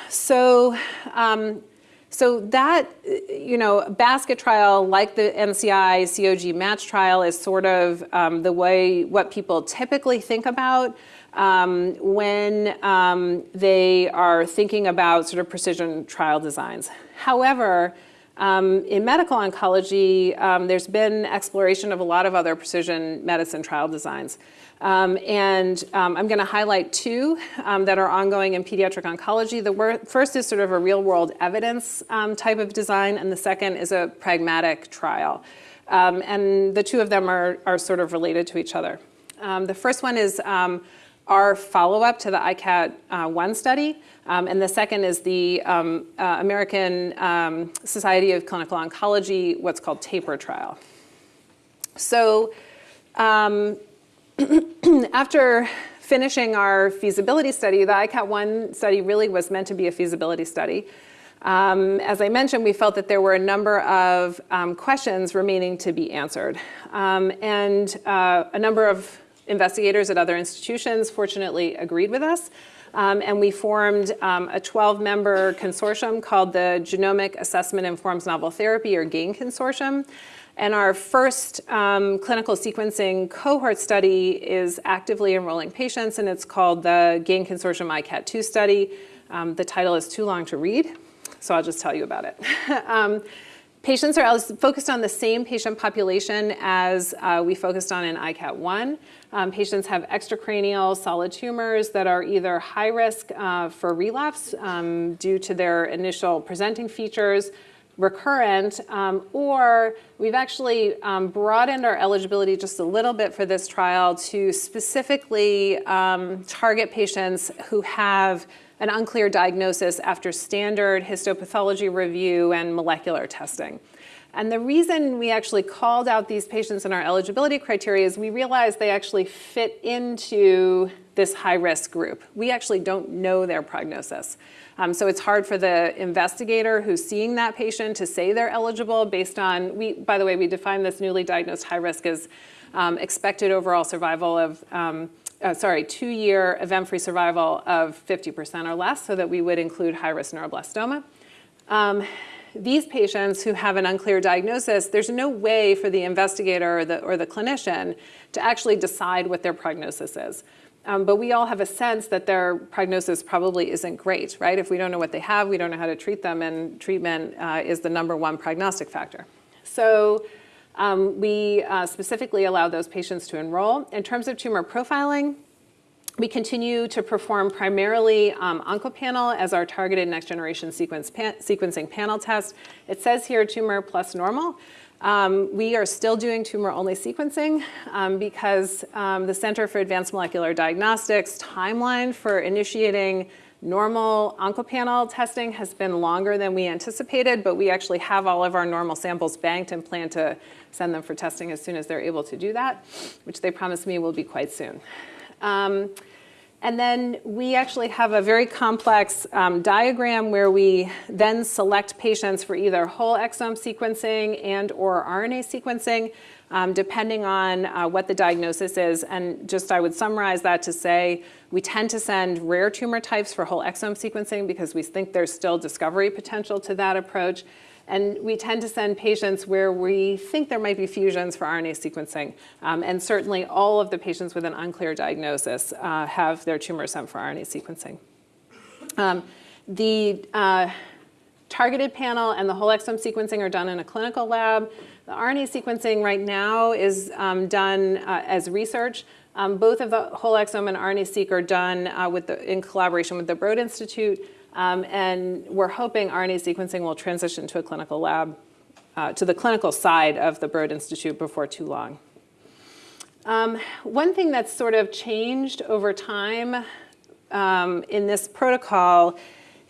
So, um, so that, you know, basket trial, like the NCI COG match trial, is sort of um, the way what people typically think about um, when um, they are thinking about sort of precision trial designs. However, um, in medical oncology, um, there's been exploration of a lot of other precision medicine trial designs. Um, and um, I'm going to highlight two that are ongoing in pediatric oncology. The first is sort of a real world evidence type of design, and the second is a pragmatic trial. and the two of them are, are sort of related to each other. the first one is our follow-up to the ICAT-1 uh, study. Um, and the second is the um, uh, American um, Society of Clinical Oncology, what's called TAPUR trial. So um, after finishing our feasibility study, the ICAT-1 study really was meant to be a feasibility study. Um, as I mentioned, we felt that there were a number of um, questions remaining to be answered. Um, and uh, a number of investigators at other institutions fortunately agreed with us. Um, and we formed um, a 12-member consortium called the Genomic Assessment Informs Novel Therapy, or GAIN Consortium. And our first um, clinical sequencing cohort study is actively enrolling patients, and it's called the GAIN Consortium ICAT2 study. Um, the title is too long to read, so I'll just tell you about it. Patients are focused on the same patient population as uh, we focused on in ICAT1. Um, patients have extracranial solid tumors that are either high risk uh, for relapse um, due to their initial presenting features, recurrent, um, or we've actually um, broadened our eligibility just a little bit for this trial to specifically um, target patients who have an unclear diagnosis after standard histopathology review and molecular testing. And the reason we actually called out these patients in our eligibility criteria is we realized they actually fit into this high-risk group. We actually don't know their prognosis. Um, so it's hard for the investigator who's seeing that patient to say they're eligible based on, we, by the way, we define this newly diagnosed high risk as um, expected overall survival of, um, uh, sorry, two-year event-free survival of 50% or less, so that we would include high-risk neuroblastoma. Um, these patients who have an unclear diagnosis, there's no way for the investigator or the, or the clinician to actually decide what their prognosis is. Um, but we all have a sense that their prognosis probably isn't great, right? If we don't know what they have, we don't know how to treat them, and treatment uh, is the number one prognostic factor. So um, we uh, specifically allow those patients to enroll. In terms of tumor profiling, We continue to perform primarily um, OncoPanel as our targeted next generation sequence pan sequencing panel test. It says here tumor plus normal. Um, we are still doing tumor-only sequencing um, because um, the Center for Advanced Molecular Diagnostics timeline for initiating normal OncoPanel testing has been longer than we anticipated, but we actually have all of our normal samples banked and plan to send them for testing as soon as they're able to do that, which they promise me will be quite soon. And then we actually have a very complex um, diagram where we then select patients for either whole exome sequencing and or RNA sequencing, um, depending on uh, what the diagnosis is. And just I would summarize that to say, we tend to send rare tumor types for whole exome sequencing because we think there's still discovery potential to that approach. And we tend to send patients where we think there might be fusions for RNA sequencing. Um, and certainly all of the patients with an unclear diagnosis uh, have their tumor sent for RNA sequencing. Um, the uh, targeted panel and the whole exome sequencing are done in a clinical lab. The RNA sequencing right now is um, done uh, as research. Um, both of the whole exome and RNA-seq are done uh, with the, in collaboration with the Broad Institute. Um, and we're hoping RNA sequencing will transition to a clinical lab, uh, to the clinical side of the Broad Institute before too long. Um, one thing that's sort of changed over time um, in this protocol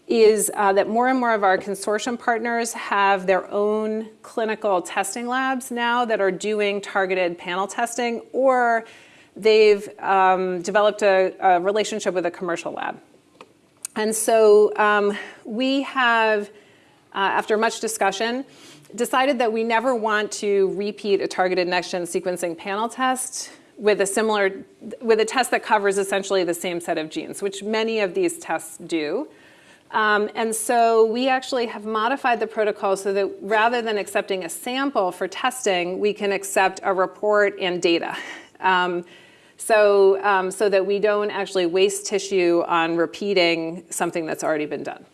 is uh, that more and more of our consortium partners have their own clinical testing labs now that are doing targeted panel testing, or they've um, developed a, a relationship with a commercial lab. And so um, we have, uh, after much discussion, decided that we never want to repeat a targeted next-gen sequencing panel test with a similar, with a test that covers essentially the same set of genes, which many of these tests do. Um, and so we actually have modified the protocol so that rather than accepting a sample for testing, we can accept a report and data. Um, so, um, so that we don't actually waste tissue on repeating something that's already been done.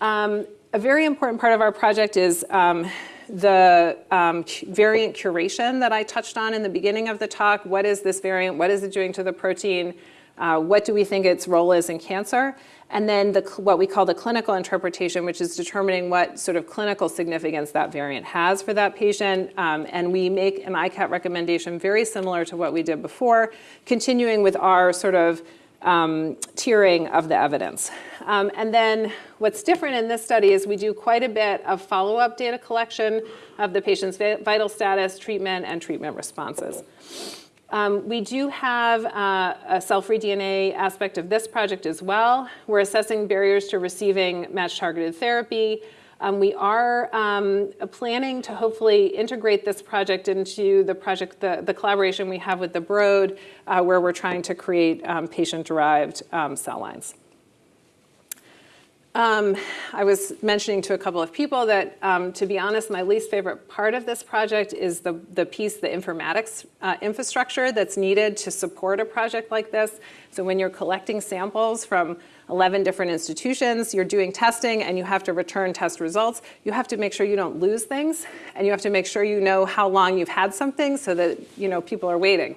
Um, a very important part of our project is um, the um, variant curation that I touched on in the beginning of the talk. What is this variant? What is it doing to the protein? Uh, what do we think its role is in cancer? And then the, what we call the clinical interpretation, which is determining what sort of clinical significance that variant has for that patient. Um, and we make an ICAT recommendation very similar to what we did before, continuing with our sort of um, tiering of the evidence. Um, and then what's different in this study is we do quite a bit of follow-up data collection of the patient's vital status, treatment, and treatment responses. Um, we do have uh, a cell-free DNA aspect of this project as well. We're assessing barriers to receiving match-targeted therapy. Um, we are um, planning to hopefully integrate this project into the project, the, the collaboration we have with the Broad, uh, where we're trying to create um, patient-derived um, cell lines. Um, I was mentioning to a couple of people that, um, to be honest, my least favorite part of this project is the, the piece, the informatics uh, infrastructure that's needed to support a project like this. So when you're collecting samples from 11 different institutions, you're doing testing and you have to return test results, you have to make sure you don't lose things and you have to make sure you know how long you've had something so that you know people are waiting.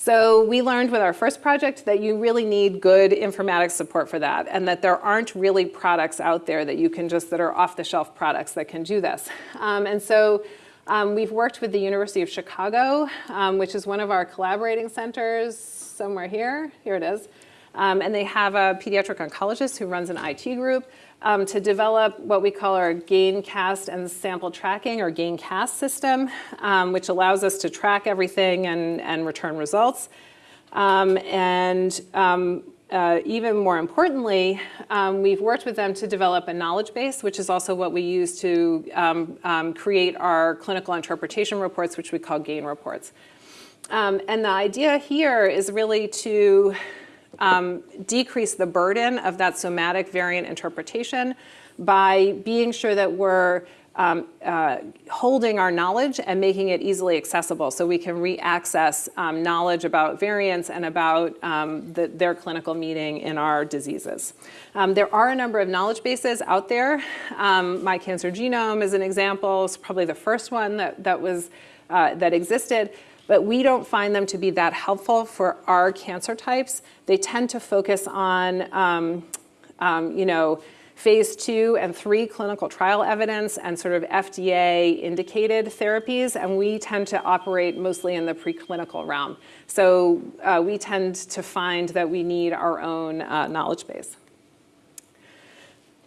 So we learned with our first project that you really need good informatics support for that and that there aren't really products out there that you can just, that are off the shelf products that can do this. Um, and so um, we've worked with the University of Chicago, um, which is one of our collaborating centers somewhere here. Here it is. Um, and they have a pediatric oncologist who runs an IT group um, to develop what we call our gain, cast, and sample tracking, or gain cast system, um, which allows us to track everything and, and return results. Um, and um, uh, even more importantly, um, we've worked with them to develop a knowledge base, which is also what we use to um, create our clinical interpretation reports, which we call GAIN reports. and the idea here is really to um, decrease the burden of that somatic variant interpretation by being sure that we're um, uh, holding our knowledge and making it easily accessible so we can re-access um, knowledge about variants and about um, the, their clinical meaning in our diseases. Um, there are a number of knowledge bases out there. Um, My Cancer Genome is an example. It's probably the first one that, that was uh, that existed. But we don't find them to be that helpful for our cancer types. They tend to focus on, um, um, you know, phase two and three clinical trial evidence and sort of FDA indicated therapies, and we tend to operate mostly in the preclinical realm. So uh, we tend to find that we need our own uh, knowledge base.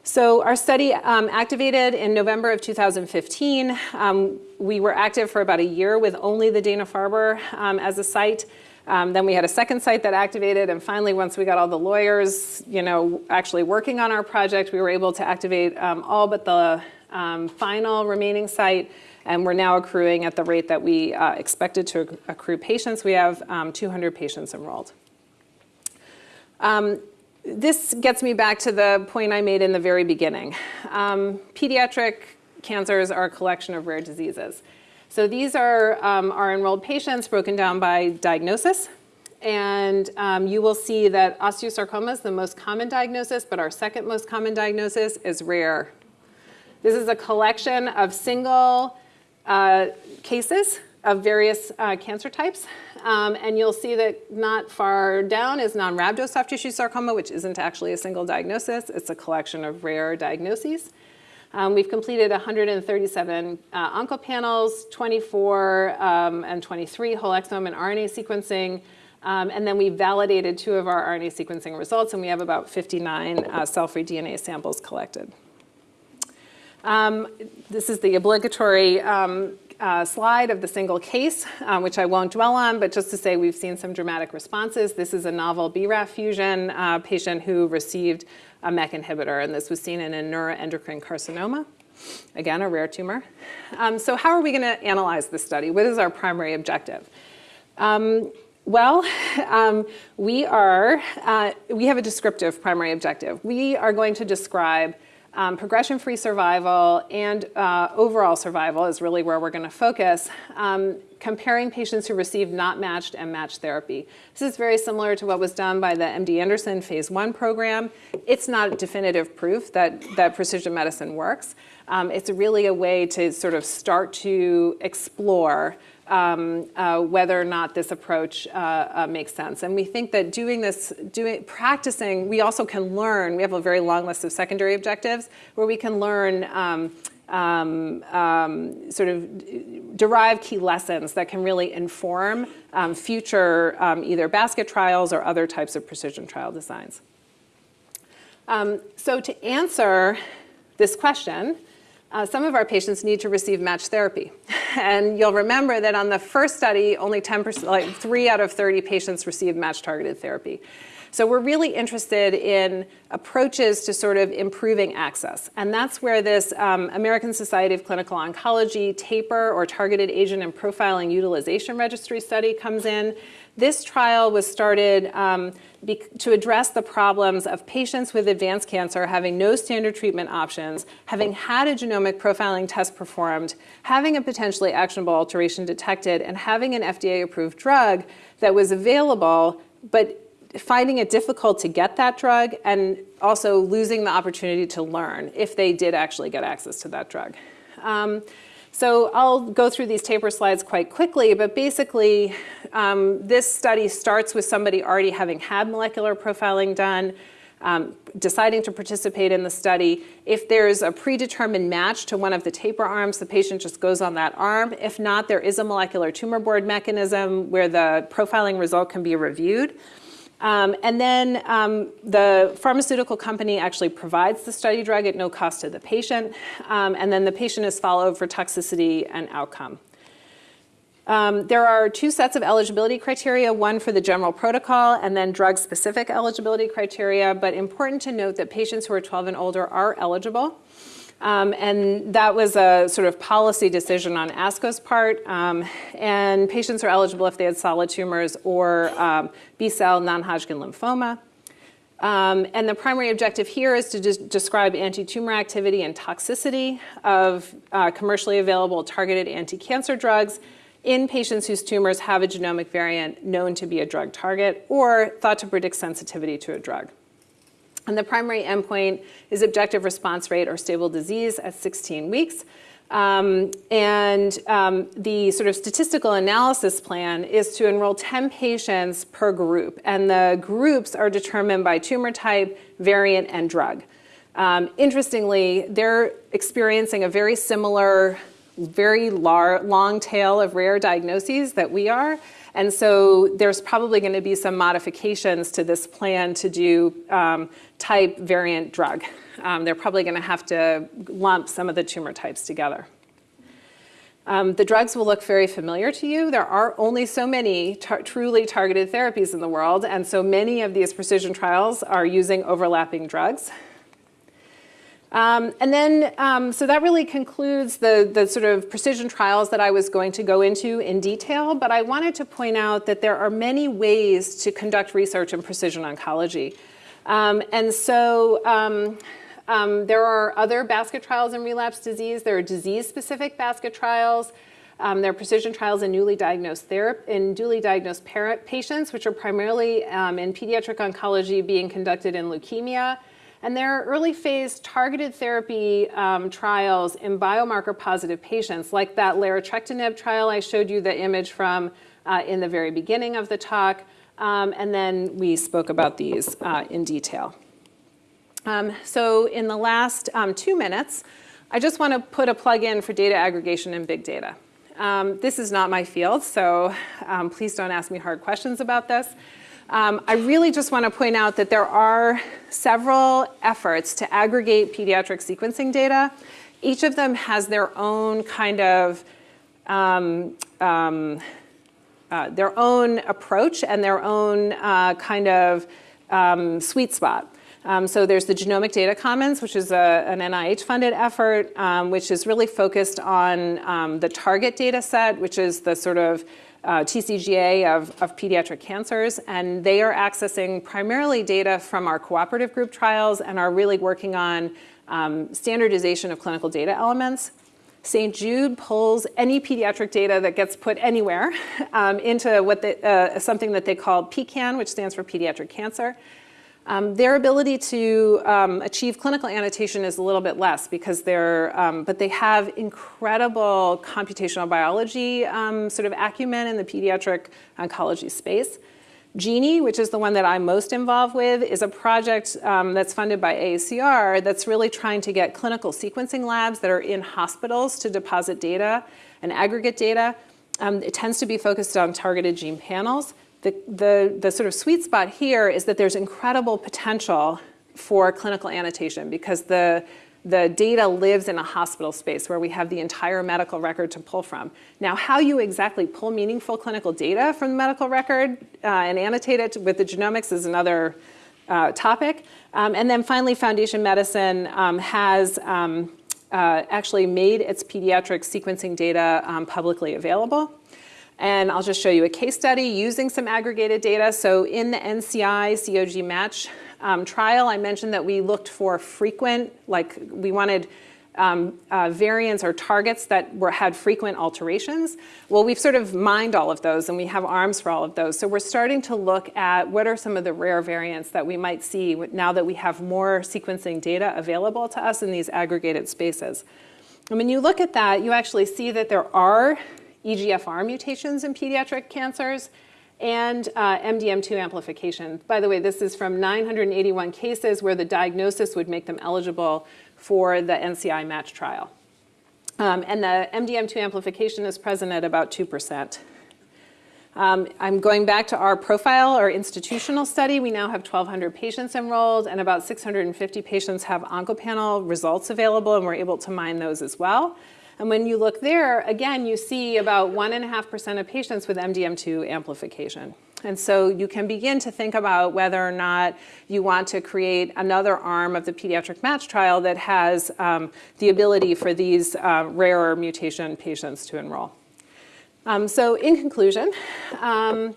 So our study um, activated in November of 2015. Um, we were active for about a year with only the Dana-Farber um, as a site. Um, then we had a second site that activated, and finally, once we got all the lawyers, you know, actually working on our project, we were able to activate um, all but the um, final remaining site, and we're now accruing at the rate that we uh, expected to accrue patients. We have um, 200 patients enrolled. Um, this gets me back to the point I made in the very beginning. Um, pediatric cancers are a collection of rare diseases. So these are um, our enrolled patients broken down by diagnosis. And um, you will see that osteosarcoma is the most common diagnosis, but our second most common diagnosis is rare. This is a collection of single uh, cases of various uh, cancer types. Um, and you'll see that not far down is non-rhabdo soft tissue sarcoma, which isn't actually a single diagnosis. It's a collection of rare diagnoses. Um, we've completed 137 uh, oncopanels, 24 um, and 23 whole exome and RNA sequencing. Um, and then we validated two of our RNA sequencing results, and we have about 59 uh, cell-free DNA samples collected. Um, this is the obligatory um, uh, slide of the single case, uh, which I won't dwell on, but just to say we've seen some dramatic responses. This is a novel BRAF fusion uh, patient who received a MEK inhibitor, and this was seen in a neuroendocrine carcinoma, again, a rare tumor. Um, so how are we going to analyze this study? What is our primary objective? Um, well, um, we are, uh, we have a descriptive primary objective. We are going to describe um, progression-free survival and uh, overall survival is really where we're going to focus, um, comparing patients who received not matched and matched therapy. This is very similar to what was done by the MD Anderson phase one program. It's not definitive proof that, that precision medicine works. Um, it's really a way to sort of start to explore um, uh, whether or not this approach uh, uh, makes sense. And we think that doing this, doing, practicing, we also can learn, we have a very long list of secondary objectives where we can learn um, um, um, sort of derive key lessons that can really inform um, future um, either basket trials or other types of precision trial designs. Um, so to answer this question, uh, some of our patients need to receive matched therapy. And you'll remember that on the first study, only 10%, like three out of 30 patients received match targeted therapy. So we're really interested in approaches to sort of improving access. And that's where this um, American Society of Clinical Oncology TAPUR or Targeted Agent and Profiling Utilization Registry study comes in. This trial was started um, to address the problems of patients with advanced cancer having no standard treatment options, having had a genomic profiling test performed, having a potentially actionable alteration detected, and having an FDA-approved drug that was available, but finding it difficult to get that drug and also losing the opportunity to learn if they did actually get access to that drug. Um, so I'll go through these TAPUR slides quite quickly, but basically um, this study starts with somebody already having had molecular profiling done, um, deciding to participate in the study. If there's a predetermined match to one of the TAPUR arms, the patient just goes on that arm. If not, there is a molecular tumor board mechanism where the profiling result can be reviewed. Um, and then um, the pharmaceutical company actually provides the study drug at no cost to the patient, um, and then the patient is followed for toxicity and outcome. Um, there are two sets of eligibility criteria, one for the general protocol and then drug-specific eligibility criteria, but important to note that patients who are 12 and older are eligible. Um, and that was a sort of policy decision on ASCO's part. Um, and patients are eligible if they had solid tumors or um, B-cell non-Hodgkin lymphoma. Um, and the primary objective here is to describe anti-tumor activity and toxicity of uh, commercially available targeted anti-cancer drugs in patients whose tumors have a genomic variant known to be a drug target or thought to predict sensitivity to a drug. And the primary endpoint is objective response rate or stable disease at 16 weeks. Um, and um, the sort of statistical analysis plan is to enroll 10 patients per group. And the groups are determined by tumor type, variant, and drug. Um, interestingly, they're experiencing a very similar, very long tail of rare diagnoses that we are. And so there's probably going to be some modifications to this plan to do um, type, variant, drug. Um, they're probably going to have to lump some of the tumor types together. Um, the drugs will look very familiar to you. There are only so many tar truly targeted therapies in the world, and so many of these precision trials are using overlapping drugs. Um, and then, um, so that really concludes the, the sort of precision trials that I was going to go into in detail, but I wanted to point out that there are many ways to conduct research in precision oncology. Um, and so um, um, there are other basket trials in relapse disease. There are disease-specific basket trials. Um, there are precision trials in newly diagnosed in newly diagnosed patients, which are primarily um, in pediatric oncology being conducted in leukemia. And there are early phase targeted therapy um, trials in biomarker positive patients, like that larotrectinib trial I showed you the image from uh, in the very beginning of the talk. Um, and then we spoke about these uh, in detail. Um, so in the last um, two minutes, I just want to put a plug in for data aggregation and big data. Um, this is not my field, so um, please don't ask me hard questions about this. Um, I really just want to point out that there are several efforts to aggregate pediatric sequencing data. Each of them has their own kind of um, um, uh, their own approach and their own uh, kind of um, sweet spot. Um, so there's the Genomic Data Commons, which is a, an NIH-funded effort, um, which is really focused on the target data set, which is the sort of uh, TCGA of, of pediatric cancers, and they are accessing primarily data from our cooperative group trials and are really working on um, standardization of clinical data elements. St. Jude pulls any pediatric data that gets put anywhere um, into what they, uh, something that they call PeCan, which stands for pediatric cancer. Um, their ability to um, achieve clinical annotation is a little bit less because they're, um, but they have incredible computational biology um, sort of acumen in the pediatric oncology space. Genie, which is the one that I'm most involved with, is a project um, that's funded by AACR that's really trying to get clinical sequencing labs that are in hospitals to deposit data and aggregate data. Um, it tends to be focused on targeted gene panels. The, the, the sort of sweet spot here is that there's incredible potential for clinical annotation because the, the data lives in a hospital space where we have the entire medical record to pull from. Now, how you exactly pull meaningful clinical data from the medical record uh, and annotate it with the genomics is another uh, topic. Um, and then finally, Foundation Medicine um, has um, uh, actually made its pediatric sequencing data um, publicly available. And I'll just show you a case study using some aggregated data. So in the NCI COG match um, trial, I mentioned that we looked for frequent, like we wanted um, uh, variants or targets that were, had frequent alterations. Well, we've sort of mined all of those and we have arms for all of those. So we're starting to look at what are some of the rare variants that we might see now that we have more sequencing data available to us in these aggregated spaces. And when you look at that, you actually see that there are EGFR mutations in pediatric cancers, and uh, MDM2 amplification. By the way, this is from 981 cases where the diagnosis would make them eligible for the NCI match trial. Um, and the MDM2 amplification is present at about 2%. Um, I'm going back to our profile or institutional study. We now have 1,200 patients enrolled and about 650 patients have OncoPanel results available and we're able to mine those as well. And when you look there, again, you see about 1.5% of patients with MDM2 amplification. And so you can begin to think about whether or not you want to create another arm of the pediatric match trial that has um, the ability for these uh, rarer mutation patients to enroll. Um, so in conclusion, um,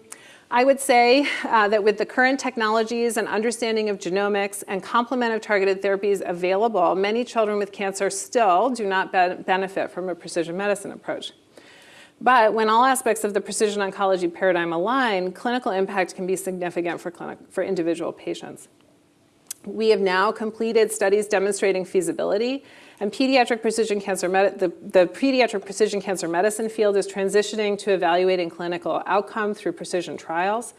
I would say uh, that with the current technologies and understanding of genomics and complement of targeted therapies available, many children with cancer still do not be benefit from a precision medicine approach. But when all aspects of the precision oncology paradigm align, clinical impact can be significant for, clinic, for individual patients. We have now completed studies demonstrating feasibility, and pediatric precision cancer the, the pediatric precision cancer medicine field is transitioning to evaluating clinical outcome through precision trials.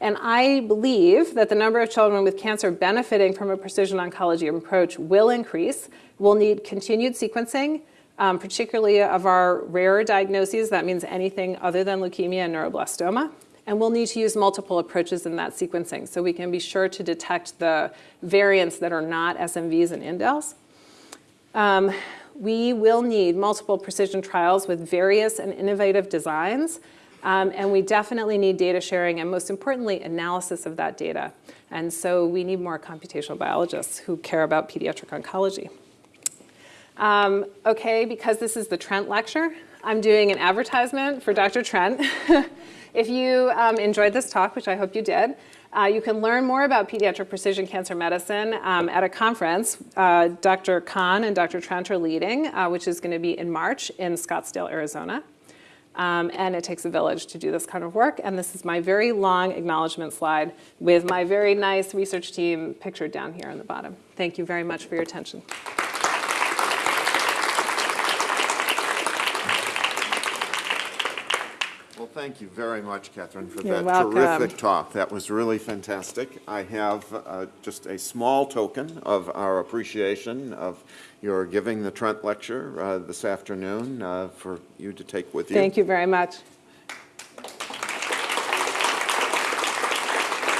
And I believe that the number of children with cancer benefiting from a precision oncology approach will increase. We'll need continued sequencing, um, particularly of our rarer diagnoses. That means anything other than leukemia and neuroblastoma. And we'll need to use multiple approaches in that sequencing so we can be sure to detect the variants that are not SNVs and indels. Um, we will need multiple precision trials with various and innovative designs. Um, and we definitely need data sharing and most importantly, analysis of that data. And so we need more computational biologists who care about pediatric oncology. Um, okay, because this is the Trent Lecture, I'm doing an advertisement for Dr. Trent. if you um, enjoyed this talk, which I hope you did, uh, you can learn more about pediatric precision cancer medicine um, at a conference uh, Dr. Khan and Dr. Trent are leading, uh, which is going to be in March in Scottsdale, Arizona. Um, and it takes a village to do this kind of work. And this is my very long acknowledgement slide with my very nice research team pictured down here on the bottom. Thank you very much for your attention. Thank you very much, Katherine, for You're that welcome. terrific talk. That was really fantastic. I have uh, just a small token of our appreciation of your giving the Trent Lecture uh, this afternoon uh, for you to take with you. Thank you very much.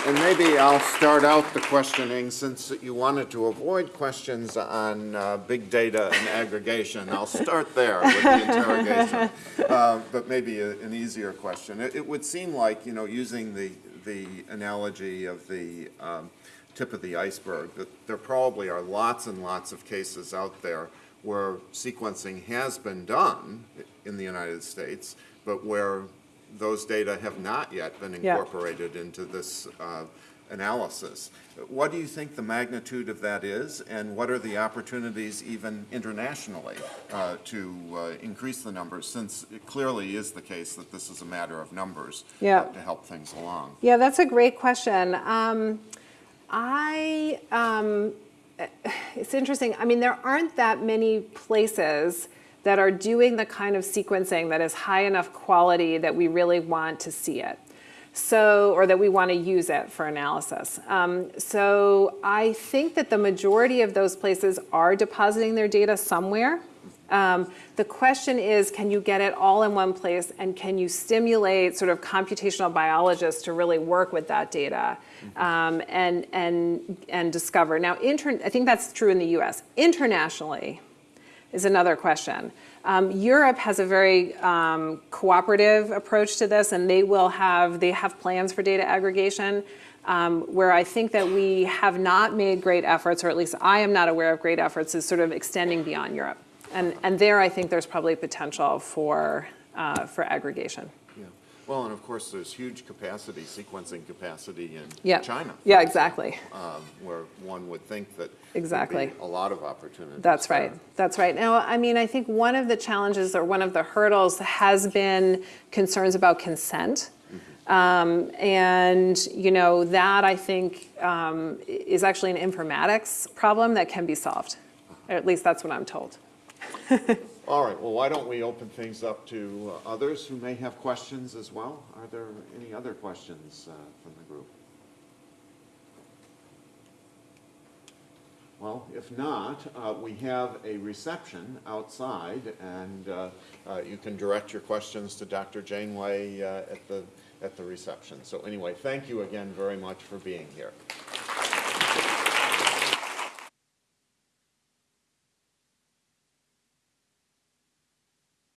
And maybe I'll start out the questioning, since you wanted to avoid questions on uh, big data and aggregation. I'll start there with the interrogation, Uh, but maybe a- an easier question. It it would seem like, you know, using the, the analogy of the um, tip of the iceberg, that there probably are lots and lots of cases out there where sequencing has been done in the United States, but where those data have not yet been Yeah. incorporated into this uh, analysis. What do you think the magnitude of that is, and what are the opportunities even internationally uh, to uh, increase the numbers, since it clearly is the case that this is a matter of numbers uh, Yeah. to help things along? Yeah, that's a great question. Um, I, um, it's interesting. I mean, there aren't that many places that are doing the kind of sequencing that is high enough quality that we really want to see it. So, or that we want to use it for analysis. Um, so I think that the majority of those places are depositing their data somewhere. Um, the question is, can you get it all in one place and can you stimulate sort of computational biologists to really work with that data um, and, and, and discover? Now, I think that's true in the US. Internationally is another question. Um, Europe has a very um, cooperative approach to this and they will have, they have plans for data aggregation. Um, where I think that we have not made great efforts, or at least I am not aware of great efforts, is sort of extending beyond Europe. And, and there I think there's probably potential for, uh, for aggregation. Well, and of course, there's huge capacity, sequencing capacity in Yeah. China. Yeah, exactly. um, Where one would think that Exactly. a lot of opportunity. That's there. right. That's right. Now, I mean, I think one of the challenges or one of the hurdles has been concerns about consent. Um, and, you know, that I think um, is actually an informatics problem that can be solved. Or at least that's what I'm told. All right, well, why don't we open things up to uh, others who may have questions as well? Are there any other questions uh, from the group? Well, if not, uh, we have a reception outside, and uh, uh, you can direct your questions to Dr. Janeway uh, at the, at the reception. So anyway, thank you again very much for being here.